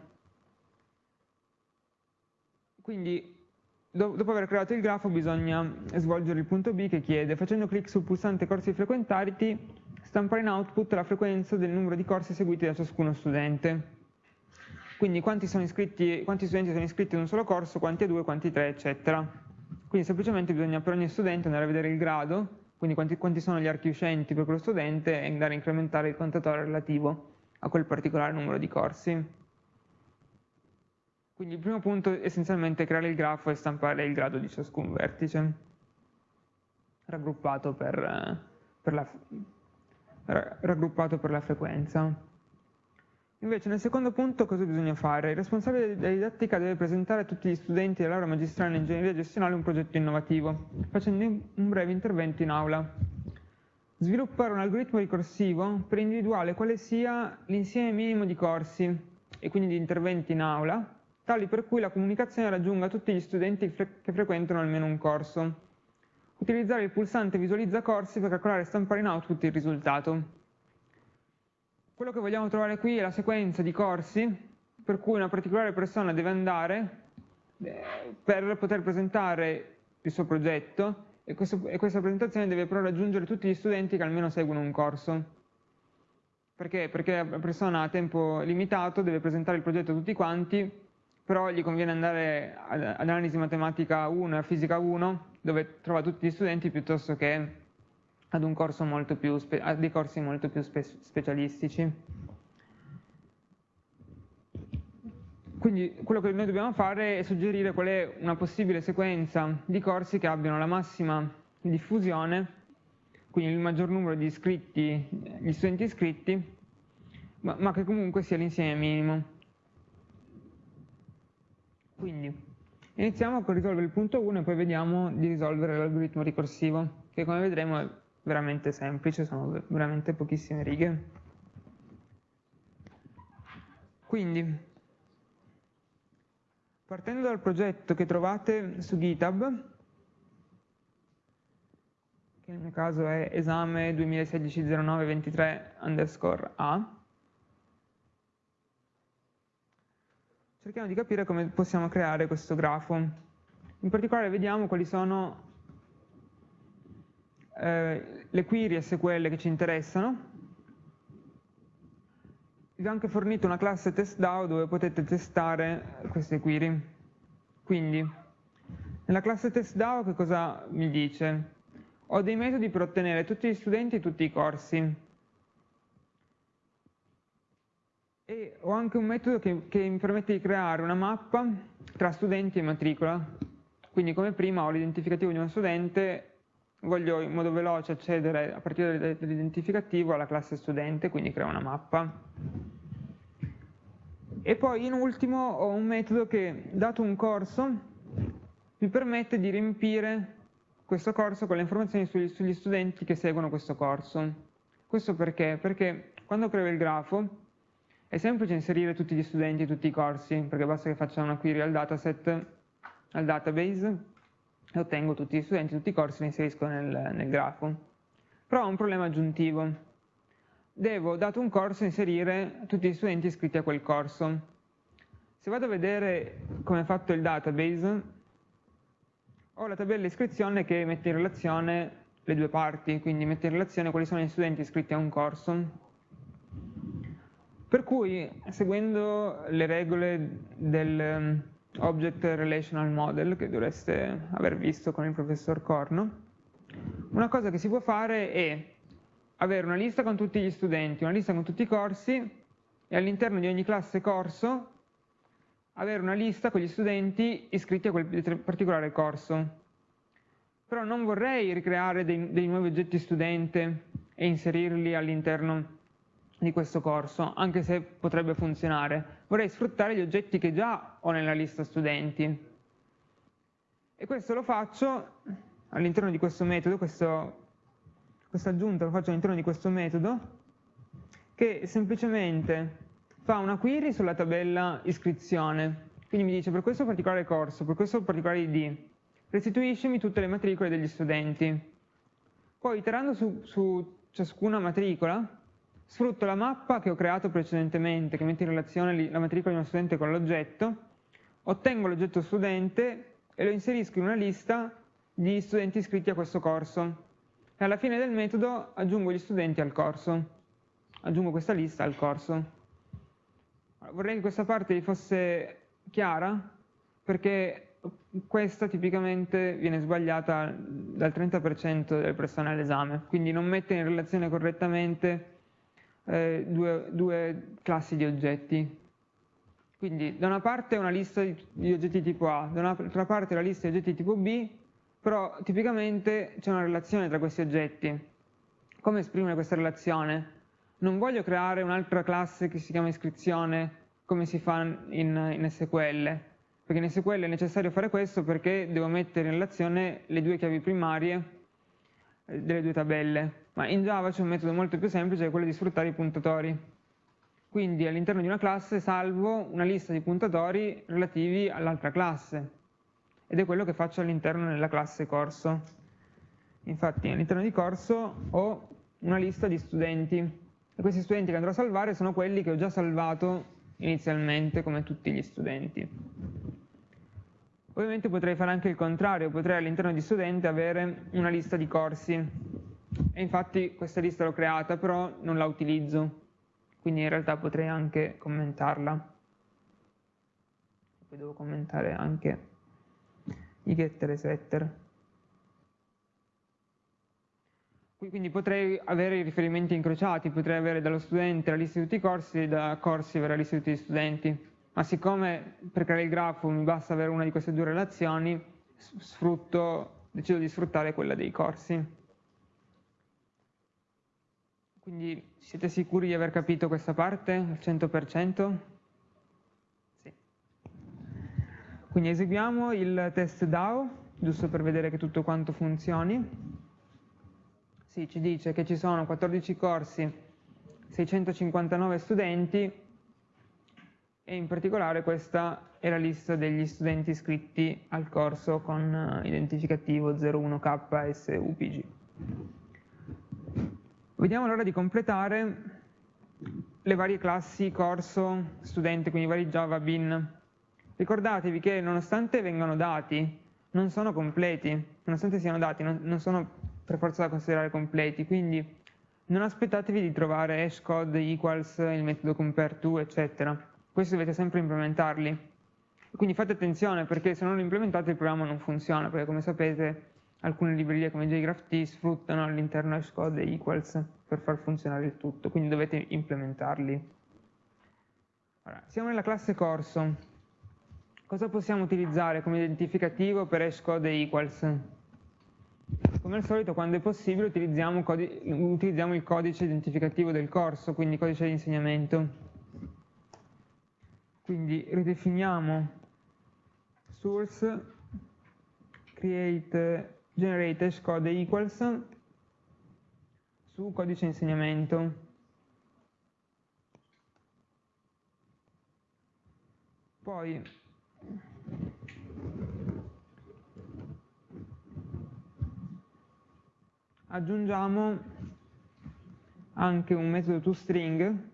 Quindi dopo aver creato il grafo bisogna svolgere il punto B che chiede facendo clic sul pulsante corsi frequentati stampare in output la frequenza del numero di corsi seguiti da ciascuno studente. quindi quanti, iscritti, quanti studenti sono iscritti in un solo corso, quanti a due, quanti a tre, eccetera. Quindi semplicemente bisogna per ogni studente andare a vedere il grado, quindi quanti, quanti sono gli archi uscenti per quello studente e andare a incrementare il contatore relativo a quel particolare numero di corsi. Quindi il primo punto è essenzialmente creare il grafo e stampare il grado di ciascun vertice, raggruppato per, per, la, raggruppato per la frequenza. Invece nel secondo punto cosa bisogna fare? Il responsabile della didattica deve presentare a tutti gli studenti della laurea magistrale in ingegneria gestionale un progetto innovativo, facendo un breve intervento in aula. Sviluppare un algoritmo ricorsivo per individuare quale sia l'insieme minimo di corsi e quindi di interventi in aula, tali per cui la comunicazione raggiunga tutti gli studenti che frequentano almeno un corso. Utilizzare il pulsante visualizza corsi per calcolare e stampare in output il risultato. Quello che vogliamo trovare qui è la sequenza di corsi per cui una particolare persona deve andare eh, per poter presentare il suo progetto e, questo, e, questa presentazione deve però raggiungere tutti gli studenti che almeno seguono un corso. Perché? Perché la persona a tempo limitato deve presentare il progetto a tutti quanti, però gli conviene andare ad, analisi matematica 1 e fisica 1, dove trova tutti gli studenti piuttosto che ad un corso molto più, a dei corsi molto più spe specialistici. Quindi quello che noi dobbiamo fare è suggerire qual è una possibile sequenza di corsi che abbiano la massima diffusione, quindi il maggior numero di iscritti, gli studenti iscritti, ma, ma che comunque sia l'insieme minimo. Quindi iniziamo con risolvere il punto 1 e poi vediamo di risolvere l'algoritmo ricorsivo, che come vedremo è veramente semplice, sono veramente pochissime righe. Quindi, partendo dal progetto che trovate su GitHub, che nel mio caso è esame 2016-09-23 underscore A, cerchiamo di capire come possiamo creare questo grafo. In particolare vediamo quali sono eh, le query SQL che ci interessano. Vi ho anche fornito una classe testDAO dove potete testare queste query. Quindi, nella classe testDAO che cosa mi dice? Ho dei metodi per ottenere tutti gli studenti e tutti i corsi. E ho anche un metodo che, che mi permette di creare una mappa tra studenti e matricola. Quindi come prima ho l'identificativo di uno studente voglio in modo veloce accedere a partire dall'identificativo alla classe studente, quindi creo una mappa. E poi in ultimo ho un metodo che, dato un corso, mi permette di riempire questo corso con le informazioni sugli, sugli studenti che seguono questo corso. Questo perché? Perché quando creo il grafo è semplice inserire tutti gli studenti e tutti i corsi, perché basta che faccia una query al dataset, al database, ottengo tutti gli studenti, tutti i corsi li inserisco nel, nel grafo. Però ho un problema aggiuntivo. Devo, dato un corso, inserire tutti gli studenti iscritti a quel corso. Se vado a vedere come è fatto il database, ho la tabella iscrizione che mette in relazione le due parti, quindi mette in relazione quali sono gli studenti iscritti a un corso. Per cui, seguendo le regole del, Object Relational Model che dovreste aver visto con il professor Corno. Una cosa che si può fare è avere una lista con tutti gli studenti, una lista con tutti i corsi e all'interno di ogni classe corso avere una lista con gli studenti iscritti a quel particolare corso. Però non vorrei ricreare dei, dei nuovi oggetti studente e inserirli all'interno di questo corso, anche se potrebbe funzionare. Vorrei sfruttare gli oggetti che già ho nella lista studenti. E questo lo faccio all'interno di questo metodo, questo, questa aggiunta lo faccio all'interno di questo metodo, che semplicemente fa una query sulla tabella iscrizione. Quindi mi dice per questo particolare corso, per questo particolare ID, restituiscimi tutte le matricole degli studenti. Poi iterando su, su ciascuna matricola, Sfrutto la mappa che ho creato precedentemente, che mette in relazione la matricola di uno studente con l'oggetto, ottengo l'oggetto studente e lo inserisco in una lista di studenti iscritti a questo corso. E alla fine del metodo aggiungo gli studenti al corso. Aggiungo questa lista al corso. Vorrei che questa parte vi fosse chiara perché questa tipicamente viene sbagliata dal 30% delle persone all'esame, quindi non mette in relazione correttamente eh, due, due, classi di oggetti. Quindi da una parte una lista di, oggetti tipo A, da un'altra parte la lista di oggetti tipo B, però tipicamente c'è una relazione tra questi oggetti. Come esprimere questa relazione? Non voglio creare un'altra classe che si chiama iscrizione come si fa in, in SQL, perché in SQL è necessario fare questo perché devo mettere in relazione le due chiavi primarie eh, delle due tabelle ma in Java c'è un metodo molto più semplice che è quello di sfruttare i puntatori. Quindi all'interno di una classe salvo una lista di puntatori relativi all'altra classe ed è quello che faccio all'interno della classe corso. Infatti all'interno di corso ho una lista di studenti e questi studenti che andrò a salvare sono quelli che ho già salvato inizialmente come tutti gli studenti. Ovviamente potrei fare anche il contrario, potrei all'interno di studente avere una lista di corsi e infatti questa lista l'ho creata, però non la utilizzo, quindi in realtà potrei anche commentarla. Poi devo commentare anche i getter e setter. Quindi potrei avere i riferimenti incrociati, potrei avere dallo studente la lista di tutti i corsi e da corsi la lista di tutti gli studenti. Ma siccome per creare il grafo mi basta avere una di queste due relazioni, sfrutto, decido di sfruttare quella dei corsi. Quindi siete sicuri di aver capito questa parte al 100%? Sì. Quindi eseguiamo il test DAO, giusto per vedere che tutto quanto funzioni. Sì, ci dice che ci sono 14 corsi, 659 studenti e in particolare questa è la lista degli studenti iscritti al corso con identificativo 01KSUPG. Vediamo allora di completare le varie classi corso, studente, quindi vari Java bin. Ricordatevi che nonostante vengano dati, non sono completi, nonostante siano dati, non, non sono per forza da considerare completi, quindi non aspettatevi di trovare hashcode equals, il metodo compareTo, eccetera. Questi dovete sempre implementarli. Quindi fate attenzione perché se non lo implementate il programma non funziona, perché come sapete alcune librerie come JGraphT sfruttano all'interno hashcode equals per far funzionare il tutto, quindi dovete implementarli. Allora, siamo nella classe corso. Cosa possiamo utilizzare come identificativo per hashcode equals? Come al solito, quando è possibile, utilizziamo, utilizziamo il codice identificativo del corso, quindi codice di insegnamento. Quindi ridefiniamo source create generate hashcode equals su codice insegnamento. Poi aggiungiamo anche un metodo toString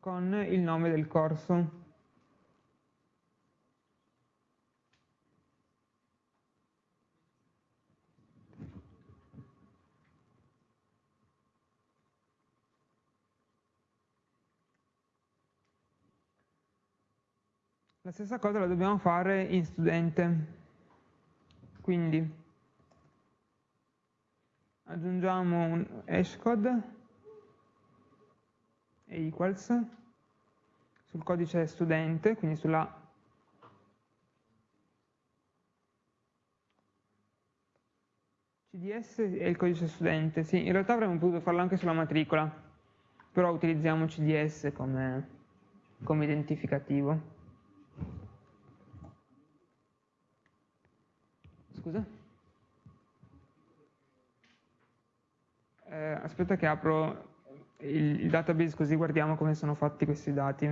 con il nome del corso. Stessa cosa la dobbiamo fare in studente. Quindi aggiungiamo un hashcode equals sul codice studente, quindi sulla CDS è il codice studente, sì, in realtà avremmo potuto farlo anche sulla matricola, però utilizziamo CDS come, come identificativo. Scusa? Eh, aspetta che apro il, il database così guardiamo come sono fatti questi dati.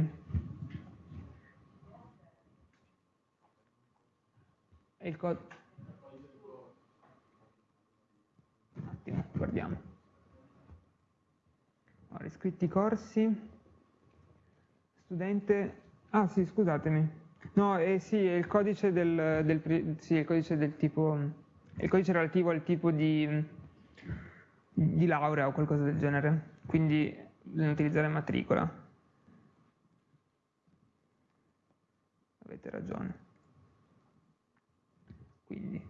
E il codice. Un attimo, guardiamo. Allora, iscritti corsi, studente Ah sì, scusatemi. No, eh sì, è il codice del, del, sì, il codice del tipo, il codice relativo al tipo di, di laurea o qualcosa del genere, quindi bisogna utilizzare matricola. Avete ragione. Quindi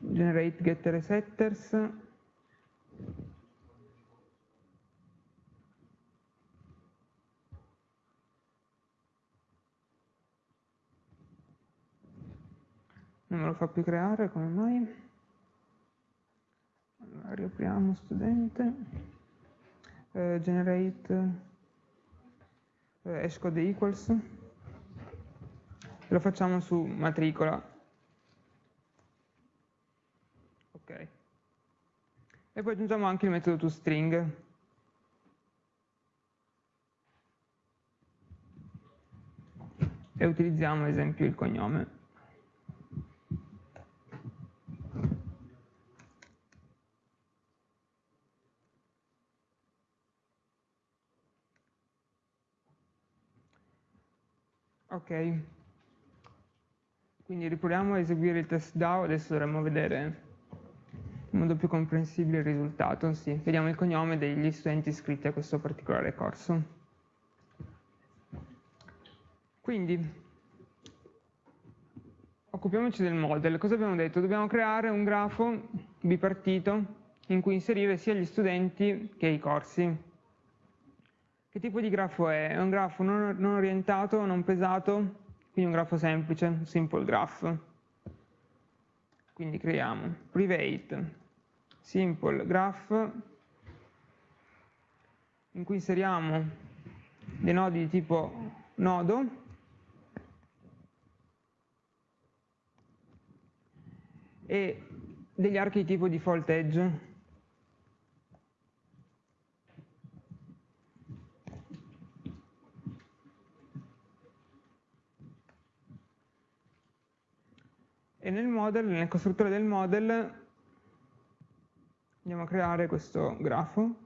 generate getter e setters non me lo fa più creare, come mai? Allora, riapriamo studente, eh, generate eh, hashcode equals, lo facciamo su matricola. Ok. E poi aggiungiamo anche il metodo toString. E utilizziamo ad esempio il cognome. Ok, quindi riproviamo a eseguire il test DAO, adesso dovremmo vedere in modo più comprensibile il risultato. Sì, vediamo il cognome degli studenti iscritti a questo particolare corso. Quindi, occupiamoci del model. Cosa abbiamo detto? Dobbiamo creare un grafo bipartito in cui inserire sia gli studenti che i corsi. Che tipo di grafo è? È un grafo non, non orientato, non pesato, quindi un grafo semplice, simple graph. Quindi creiamo private simple graph in cui inseriamo dei nodi di tipo nodo e degli archi di tipo default edge e nel model, nel costruttore del model andiamo a creare questo grafo.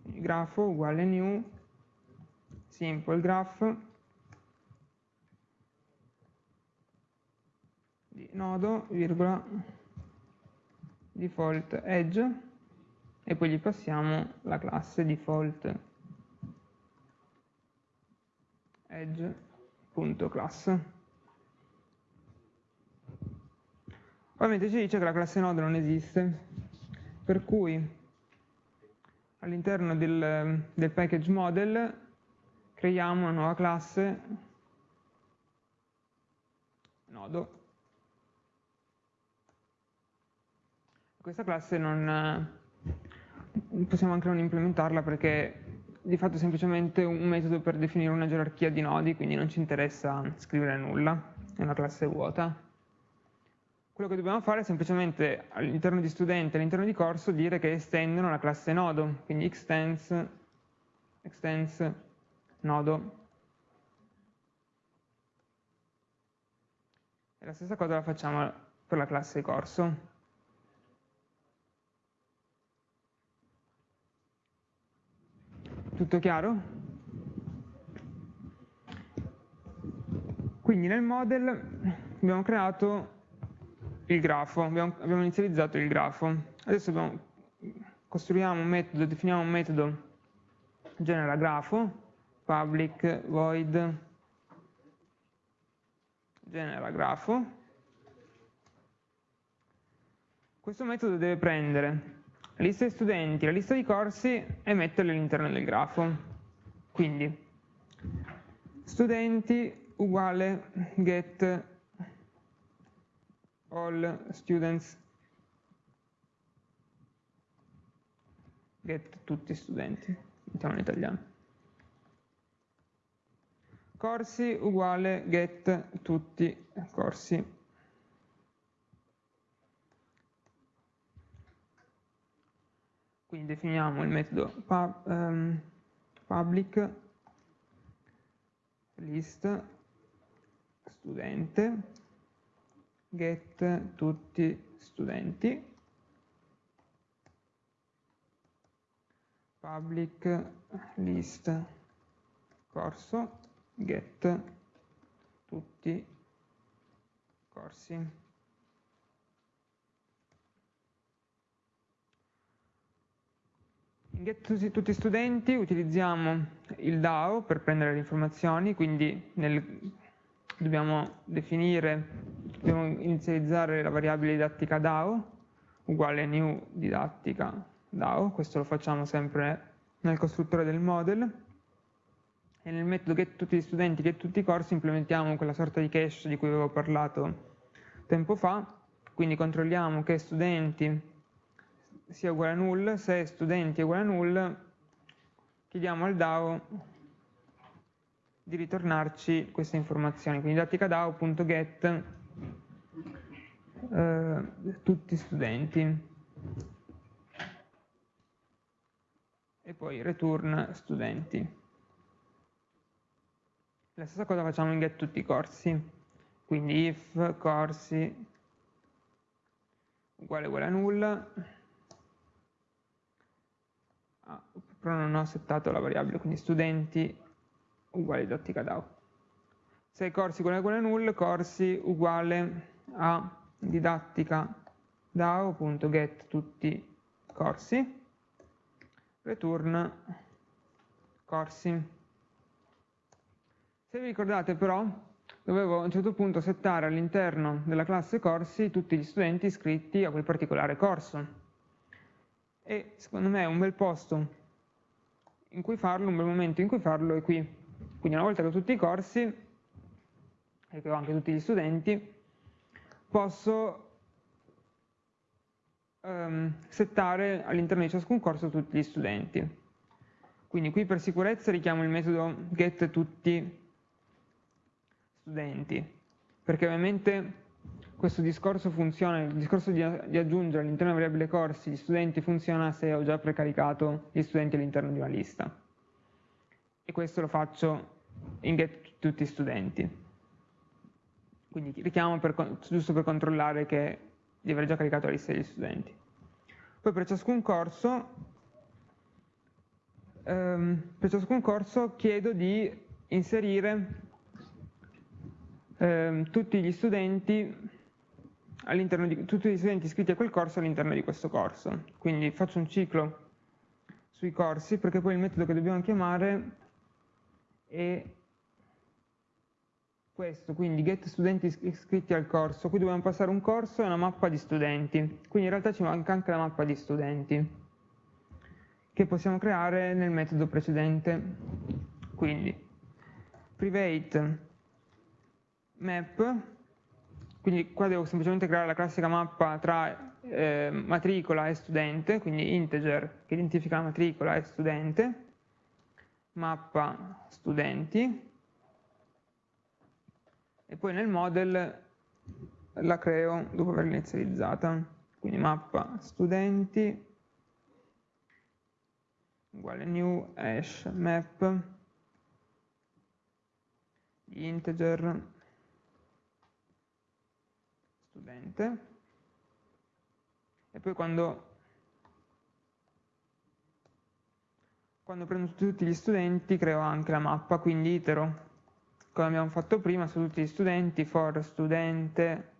Grafo uguale new simple graph di nodo virgola default edge e poi gli passiamo la classe default edge.class Ovviamente ci dice che la classe node non esiste, per cui all'interno del, del package model creiamo una nuova classe nodo. Questa classe non possiamo anche non implementarla perché di fatto è semplicemente un metodo per definire una gerarchia di nodi, quindi non ci interessa scrivere nulla, è una classe vuota. Quello che dobbiamo fare è semplicemente all'interno di studente, all'interno di corso, dire che estendono la classe nodo, quindi extends, extends nodo. E la stessa cosa la facciamo per la classe corso. Tutto chiaro? Quindi nel model abbiamo creato il grafo, abbiamo, abbiamo inizializzato il grafo. Adesso abbiamo, costruiamo un metodo, definiamo un metodo genera grafo, public void genera grafo. Questo metodo deve prendere la lista di studenti, la lista di corsi e metterli all'interno del grafo. Quindi studenti uguale get all students get tutti studenti, mettiamo in italiano. Corsi uguale get tutti corsi. Quindi definiamo il metodo pub, um, public list studente get tutti studenti, public list corso, get tutti corsi. In get tutti studenti utilizziamo il DAO per prendere le informazioni, quindi nel, dobbiamo definire, dobbiamo inizializzare la variabile didattica DAO uguale new didattica DAO, questo lo facciamo sempre nel costruttore del model. E nel metodo get tutti gli studenti, get tutti i corsi implementiamo quella sorta di cache di cui avevo parlato tempo fa, quindi controlliamo che studenti sia uguale a null, se studenti è uguale a null, chiediamo al DAO di ritornarci queste informazioni, quindi didattica DAO.get eh, tutti studenti e poi return studenti. La stessa cosa facciamo in get tutti i corsi, quindi if corsi uguale uguale a nulla, ah, però non ho settato la variabile, quindi studenti uguale dottica out. 6 corsi uguale uguale null, corsi uguale a didattica dao.get tutti i corsi, return corsi. Se vi ricordate però, dovevo a un certo punto settare all'interno della classe corsi tutti gli studenti iscritti a quel particolare corso. E secondo me un bel posto in cui farlo, un bel momento in cui farlo è qui. Quindi una volta che ho tutti i corsi, e che ho anche tutti gli studenti, posso um, settare all'interno di ciascun corso tutti gli studenti. Quindi qui per sicurezza richiamo il metodo get tutti studenti, perché ovviamente questo discorso funziona, il discorso di, aggiungere all'interno della variabile corsi gli studenti funziona se ho già precaricato gli studenti all'interno di una lista. E questo lo faccio in get tutti studenti. Quindi richiamo per, giusto per controllare che di aver già caricato la lista degli studenti. Poi per ciascun corso, ehm, per ciascun corso chiedo di inserire ehm, tutti gli studenti all'interno di tutti gli studenti iscritti a quel corso all'interno di questo corso. Quindi faccio un ciclo sui corsi perché poi il metodo che dobbiamo chiamare è questo, quindi get studenti iscritti al corso. Qui dobbiamo passare un corso e una mappa di studenti. Quindi in realtà ci manca anche la mappa di studenti che possiamo creare nel metodo precedente. Quindi private map quindi qua devo semplicemente creare la classica mappa tra eh, matricola e studente, quindi integer che identifica la matricola e studente, mappa studenti, e poi nel model la creo dopo averla inizializzata, quindi mappa studenti uguale new hash map integer studente. E poi quando, quando prendo tutti gli studenti creo anche la mappa, quindi itero come abbiamo fatto prima su tutti gli studenti, for studente,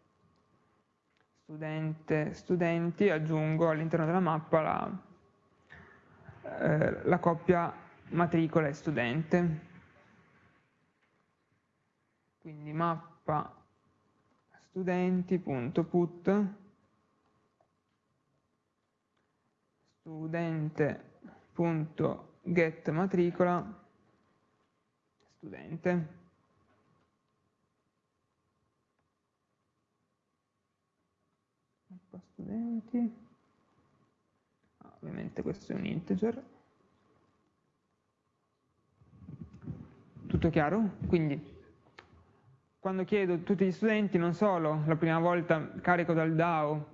studente, studenti, aggiungo all'interno della mappa la, eh, la coppia matricola e studente. Quindi mappa studenti.put studente.get matricola studente studenti ah, ovviamente questo è un integer tutto chiaro? quindi quando chiedo tutti gli studenti, non solo la prima volta carico dal DAO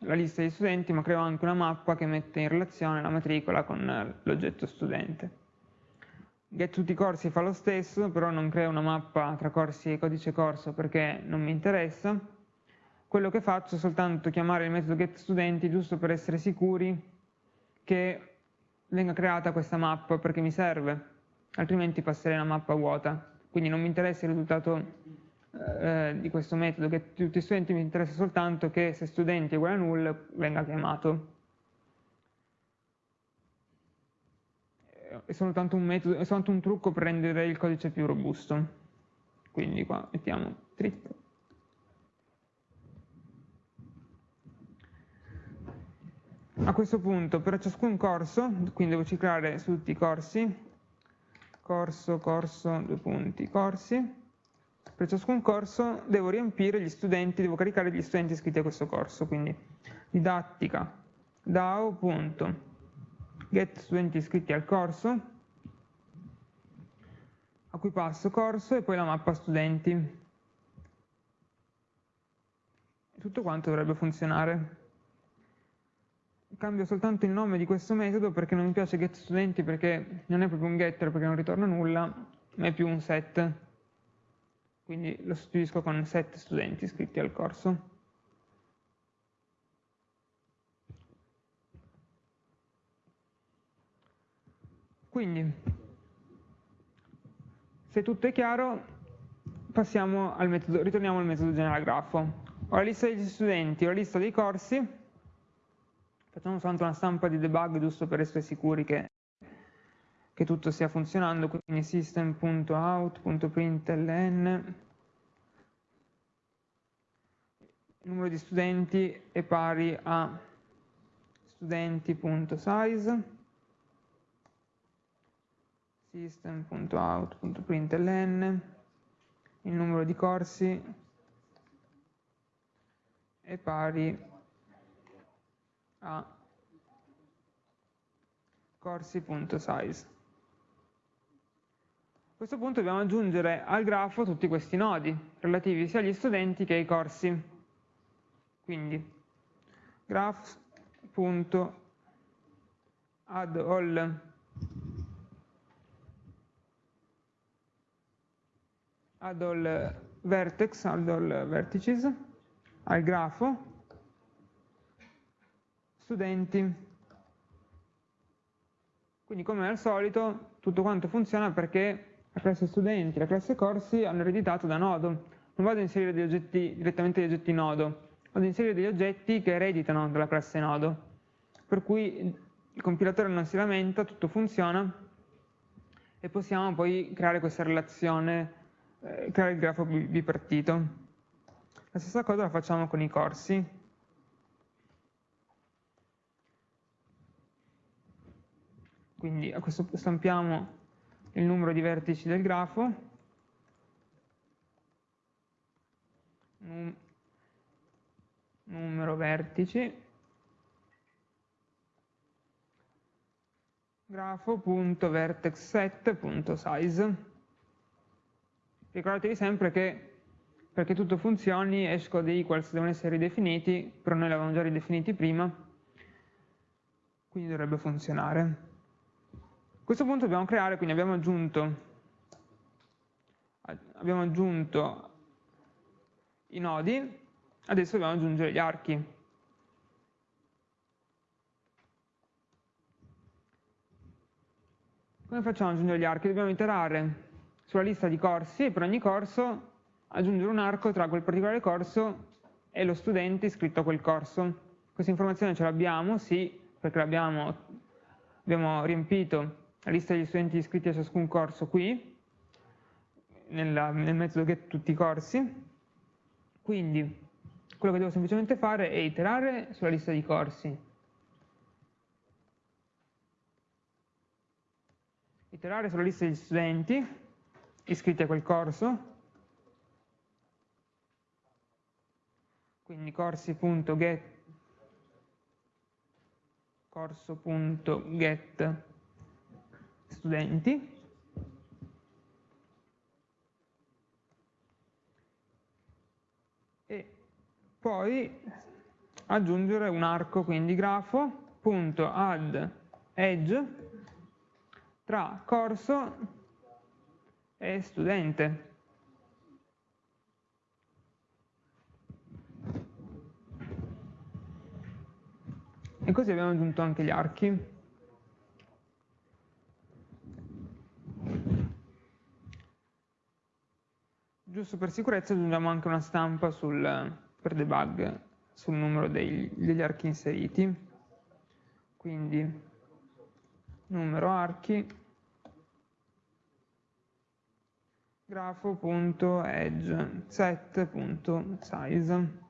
la lista di studenti, ma creo anche una mappa che mette in relazione la matricola con l'oggetto studente. Get tutti i corsi fa lo stesso, però non creo una mappa tra corsi e codice corso perché non mi interessa. Quello che faccio è soltanto chiamare il metodo getStudenti giusto per essere sicuri che venga creata questa mappa perché mi serve, altrimenti passerei una mappa vuota. Quindi non mi interessa il risultato eh, di questo metodo che tutti gli studenti mi interessa soltanto che se studenti è uguale a null venga chiamato. è soltanto un, metodo, è soltanto un trucco per rendere il codice più robusto. Quindi qua mettiamo trip. A questo punto per ciascun corso, quindi devo ciclare su tutti i corsi, corso, corso, due punti, corsi, per ciascun corso devo riempire gli studenti, devo caricare gli studenti iscritti a questo corso, quindi didattica, DAO.get studenti iscritti al corso, a cui passo corso e poi la mappa studenti. Tutto quanto dovrebbe funzionare. Cambio soltanto il nome di questo metodo perché non mi piace getStudenti perché non è proprio un getter perché non ritorna nulla, ma è più un set. Quindi lo sostituisco con set studenti iscritti al corso. Quindi, se tutto è chiaro, al metodo, ritorniamo al metodo generalgrafo. Ho la lista degli studenti, ho la lista dei corsi, facciamo soltanto una stampa di debug giusto per essere sicuri che, che tutto stia funzionando, quindi system.out.println il numero di studenti è pari a studenti.size system.out.println, il numero di corsi è pari a corsi.size. A questo punto dobbiamo aggiungere al grafo tutti questi nodi relativi sia agli studenti che ai corsi. Quindi graph.addAll add all vertex, add all vertices, al grafo, studenti. Quindi come al solito tutto quanto funziona perché la classe studenti e la classe corsi hanno ereditato da nodo. Non vado a inserire degli oggetti, direttamente degli oggetti nodo, vado a inserire degli oggetti che ereditano dalla classe nodo. Per cui il compilatore non si lamenta, tutto funziona e possiamo poi creare questa relazione eh, creare il grafo bipartito. La stessa cosa la facciamo con i corsi. Quindi a questo punto stampiamo il numero di vertici del grafo, Num numero vertici, grafo.vertexset.size ricordatevi sempre che perché tutto funzioni esco dei equals devono essere ridefiniti, però noi li avevamo già ridefiniti prima, quindi dovrebbe funzionare. Questo punto dobbiamo creare, quindi abbiamo aggiunto, abbiamo aggiunto i nodi, adesso dobbiamo aggiungere gli archi. Come facciamo ad aggiungere gli archi? Dobbiamo iterare sulla lista di corsi e per ogni corso aggiungere un arco tra quel particolare corso e lo studente iscritto a quel corso. Questa informazione ce l'abbiamo, sì, perché abbiamo riempito la lista degli studenti iscritti a ciascun corso qui, nella, nel metodo get tutti i corsi. Quindi quello che devo semplicemente fare è iterare sulla lista di corsi. Iterare sulla lista degli studenti iscritti a quel corso, quindi corsi.get corso.get studenti e poi aggiungere un arco quindi grafo.add edge tra corso è studente. E così abbiamo aggiunto anche gli archi. giusto per sicurezza aggiungiamo anche una stampa sul, per debug sul numero dei, degli archi inseriti. Quindi numero archi grafo.edge set.size.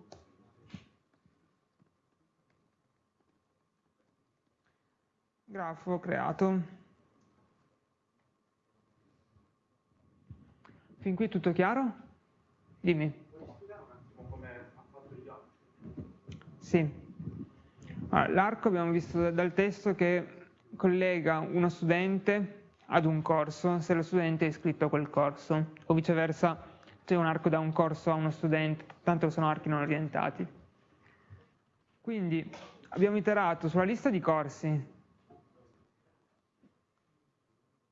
Grafo creato. Fin qui tutto chiaro? dimmi sì allora, l'arco abbiamo visto dal testo che collega uno studente ad un corso se lo studente è iscritto a quel corso o viceversa c'è un arco da un corso a uno studente, tanto sono archi non orientati. Quindi abbiamo iterato sulla lista di corsi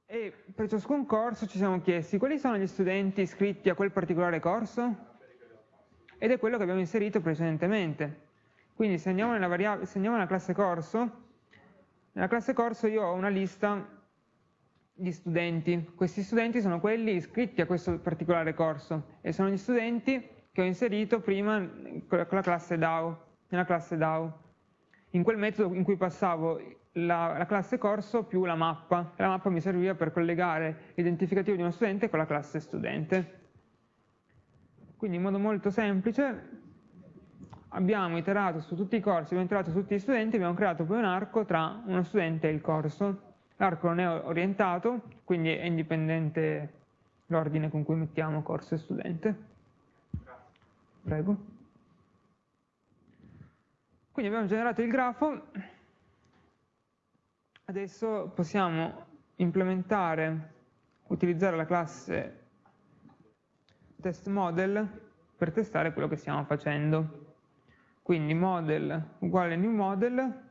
e per ciascun corso ci siamo chiesti quali sono gli studenti iscritti a quel particolare corso ed è quello che abbiamo inserito precedentemente. Quindi se andiamo nella, se andiamo nella classe corso, nella classe corso io ho una lista gli studenti. Questi studenti sono quelli iscritti a questo particolare corso e sono gli studenti che ho inserito prima con la classe DAO, nella classe DAO, in quel metodo in cui passavo la, la classe corso più la mappa. La mappa mi serviva per collegare l'identificativo di uno studente con la classe studente. Quindi in modo molto semplice abbiamo iterato su tutti i corsi, abbiamo iterato su tutti gli studenti, abbiamo creato poi un arco tra uno studente e il corso. L'arco non è orientato, quindi è indipendente l'ordine con cui mettiamo corso e studente. Prego. Quindi abbiamo generato il grafo, adesso possiamo implementare, utilizzare la classe testModel per testare quello che stiamo facendo. Quindi model uguale new model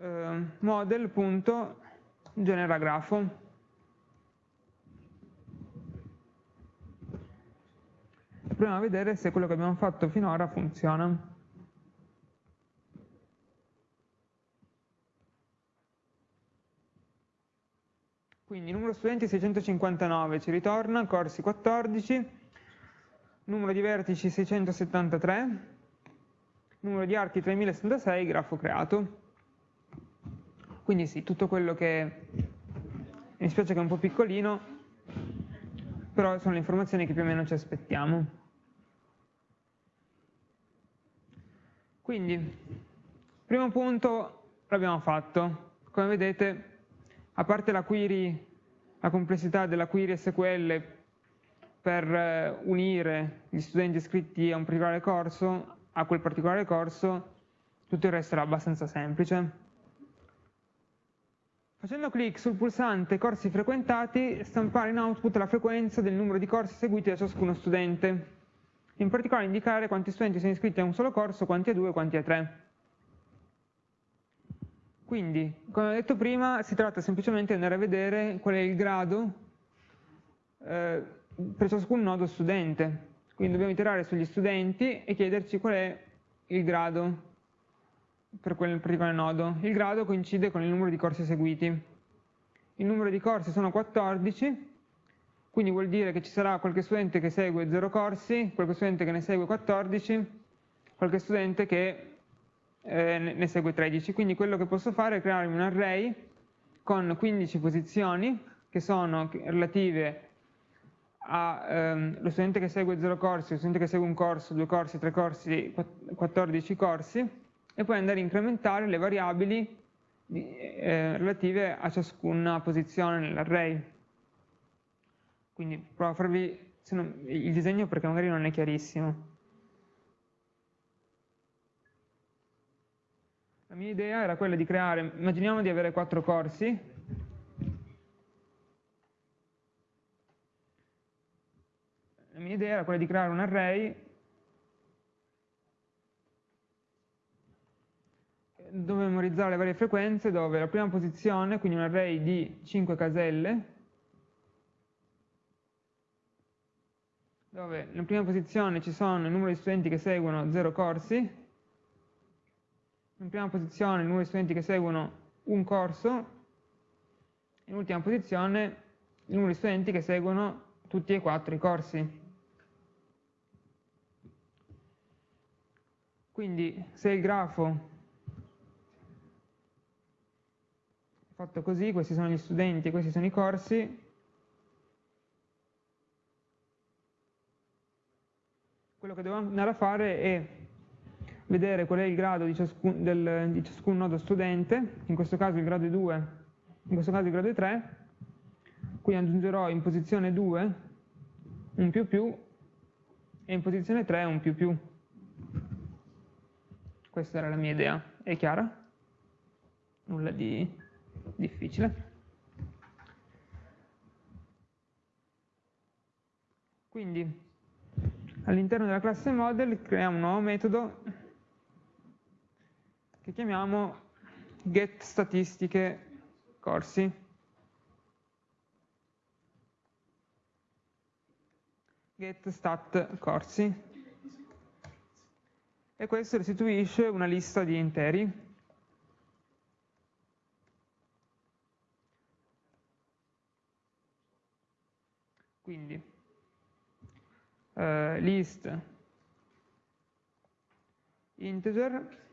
eh, model.generagrafo. Proviamo a vedere se quello che abbiamo fatto finora funziona. Quindi numero studenti 659 ci ritorna, corsi 14, numero di vertici 673, numero di archi 3076, grafo creato. Quindi sì, tutto quello che mi spiace che è un po' piccolino, però sono le informazioni che più o meno ci aspettiamo. Quindi, primo punto l'abbiamo fatto. Come vedete, a parte la query, la complessità della query SQL per eh, unire gli studenti iscritti a un particolare corso, a quel particolare corso, tutto il resto era abbastanza semplice. Facendo clic sul pulsante corsi frequentati, stampare in output la frequenza del numero di corsi seguiti da ciascuno studente. In particolare indicare quanti studenti sono iscritti a un solo corso, quanti a due, quanti a tre. Quindi, come ho detto prima, si tratta semplicemente di andare a vedere qual è il grado eh, per ciascun nodo studente. Quindi dobbiamo iterare sugli studenti e chiederci qual è il grado per quel particolare nodo. Il grado coincide con il numero di corsi eseguiti. Il numero di corsi sono 14, quindi vuol dire che ci sarà qualche studente che segue 0 corsi, qualche studente che ne segue 14, qualche studente che eh, ne segue 13. Quindi quello che posso fare è crearmi un array con 15 posizioni che sono relative allo ehm, studente che segue 0 corsi, lo studente che segue un corso, due corsi, tre corsi, 14 corsi, e poi andare a incrementare le variabili eh, relative a ciascuna posizione nell'array. Quindi provo a farvi non, il disegno perché magari non è chiarissimo. La mia idea era quella di creare, immaginiamo di avere quattro corsi, la mia idea era quella di creare un array. Dove memorizzare le varie frequenze dove la prima posizione, quindi un array di 5 caselle, dove nella prima posizione ci sono il numero di studenti che seguono 0 corsi, in prima posizione il numero di studenti che seguono un corso, in ultima posizione il numero di studenti che seguono tutti e quattro i corsi. Quindi se il grafo fatto così, questi sono gli studenti, questi sono i corsi, quello che devo andare a fare è vedere qual è il grado di ciascun, del, di ciascun nodo studente, in questo caso il grado è 2, in questo caso il grado è 3, quindi aggiungerò in posizione 2 un più più e in posizione 3 un più più. Questa era la mia idea, è chiara? Nulla di difficile. Quindi all'interno della classe model creiamo un nuovo metodo che chiamiamo getStatistiche corsi. GetStat corsi. E questo restituisce una lista di interi. Quindi uh, list integer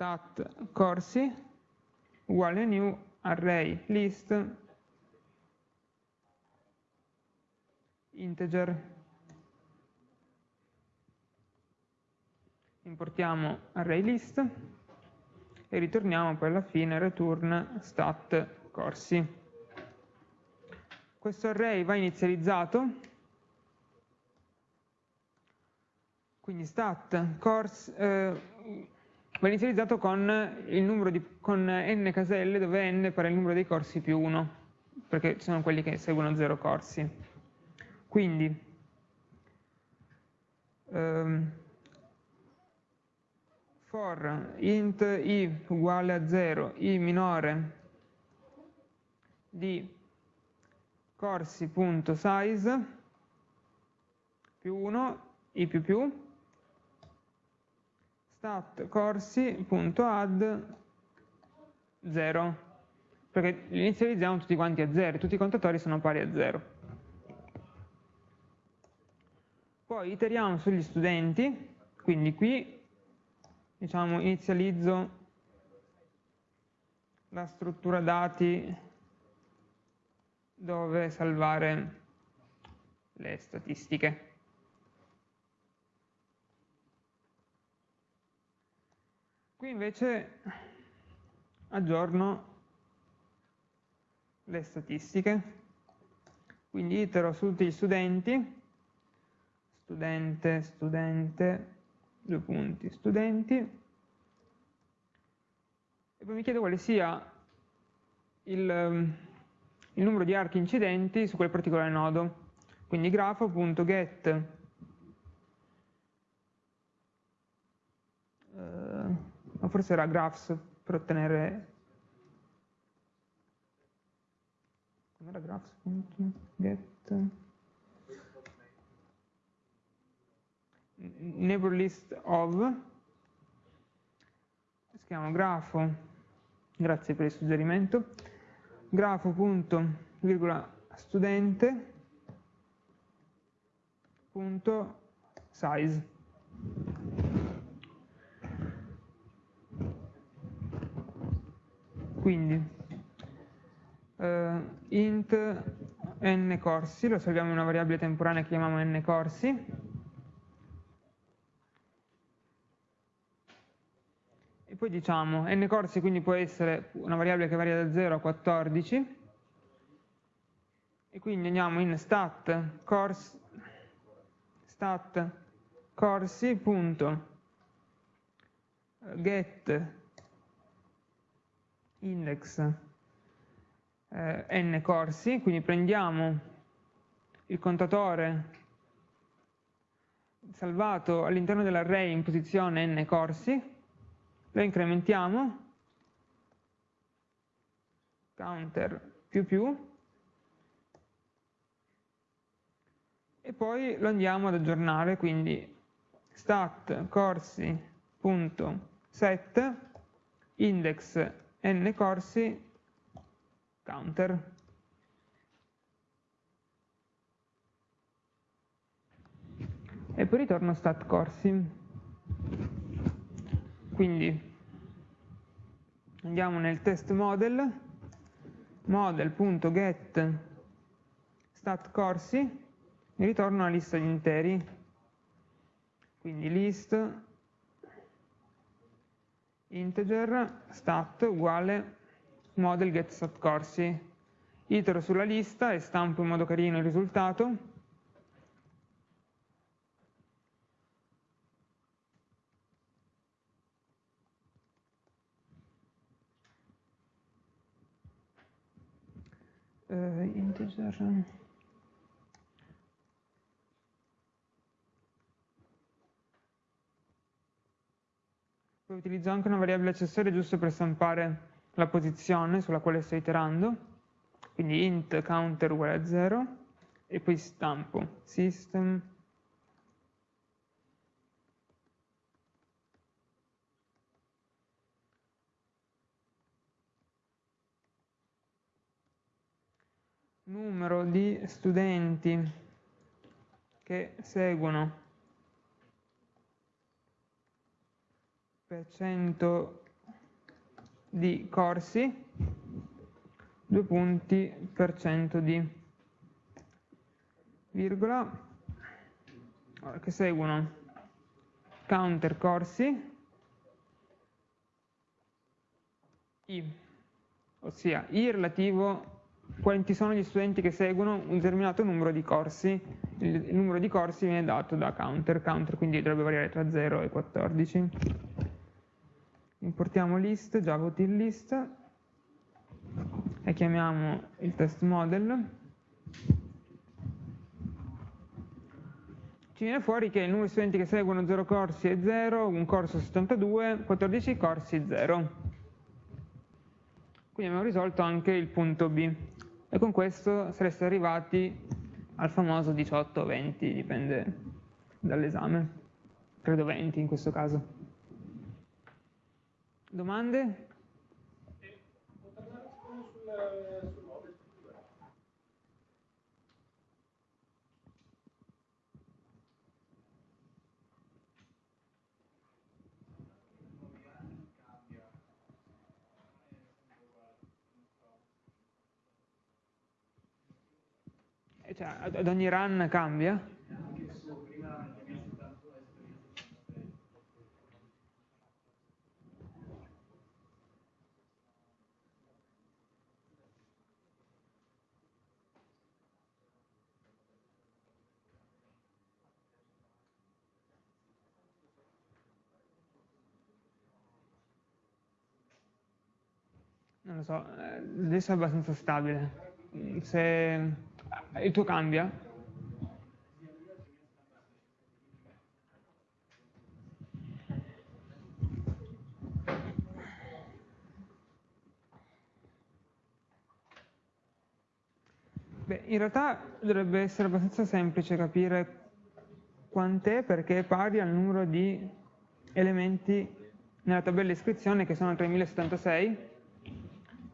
stat corsi uguale new array list integer. Importiamo array list e ritorniamo poi alla fine return stat corsi. Questo array va inizializzato. Quindi stat course eh, va inizializzato con, di, con n caselle dove n pare il numero dei corsi più 1 perché sono quelli che seguono 0 corsi. Quindi ehm, for int i uguale a 0 i minore di corsi.size più 1 i più più stat corsi.add 0 perché li inizializziamo tutti quanti a 0 tutti i contatori sono pari a 0 poi iteriamo sugli studenti quindi qui diciamo inizializzo la struttura dati dove salvare le statistiche Qui invece aggiorno le statistiche, quindi itero su tutti gli studenti, studente, studente, due punti, studenti, e poi mi chiedo quale sia il, il numero di archi incidenti su quel particolare nodo. Quindi grafo.get ma forse era graphs per ottenere com'era graphs.get neighbor list of. Scriviamo grafo. Grazie per il suggerimento. Grafo punto virgola studente. Punto size Quindi eh, int n corsi, lo salviamo in una variabile temporanea che chiamiamo n corsi, e poi diciamo n corsi quindi può essere una variabile che varia da 0 a 14, e quindi andiamo in stat, course, stat corsi.get index eh, n corsi, quindi prendiamo il contatore salvato all'interno dell'array in posizione n corsi, lo incrementiamo, counter più più, e poi lo andiamo ad aggiornare, quindi stat corsi.set index n corsi counter. E poi ritorno stat corsi. Quindi andiamo nel test model, model.get stat corsi, mi ritorna una lista di interi, quindi list integer stat uguale model get stat corsi. Itero sulla lista e stampo in modo carino il risultato. Uh, integer Poi utilizzo anche una variabile accessoria giusto per stampare la posizione sulla quale sto iterando, quindi int counter uguale a 0 e poi stampo. System. Numero di studenti che seguono per cento di corsi, due punti per cento di virgola, che seguono. Counter corsi, i, ossia i relativo quanti sono gli studenti che seguono un determinato numero di corsi, il numero di corsi viene dato da counter, counter quindi dovrebbe variare tra 0 e 14 importiamo list, java.util list e chiamiamo il test model. Ci viene fuori che il numero di studenti che seguono 0 corsi è 0, un corso 72, 14 corsi 0 quindi abbiamo risolto anche il punto B. E con questo sareste arrivati al famoso 18-20 dipende dall'esame. Credo 20 in questo caso Domande? Cioè, ad ogni run cambia? Non so, eh, adesso è abbastanza stabile. Se il tuo cambia? Beh, in realtà dovrebbe essere abbastanza semplice capire quant'è perché è pari al numero di elementi nella tabella iscrizione che sono 3076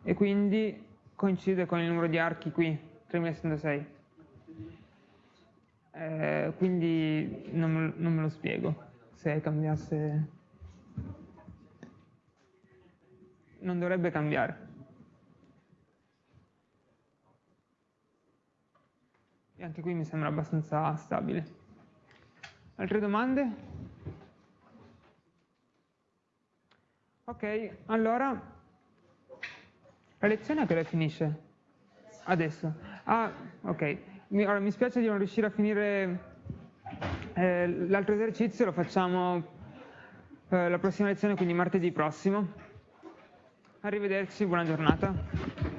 e quindi coincide con il numero di archi qui, 3066. Eh, quindi non non me lo spiego se cambiasse. Non dovrebbe cambiare. E anche qui mi sembra abbastanza stabile. Altre domande? Ok, allora la lezione a che ora finisce? Adesso. Ah, ok. Mi, ora, mi spiace di non riuscire a finire eh, l'altro esercizio, lo facciamo eh, la prossima lezione, quindi martedì prossimo. Arrivederci, buona giornata.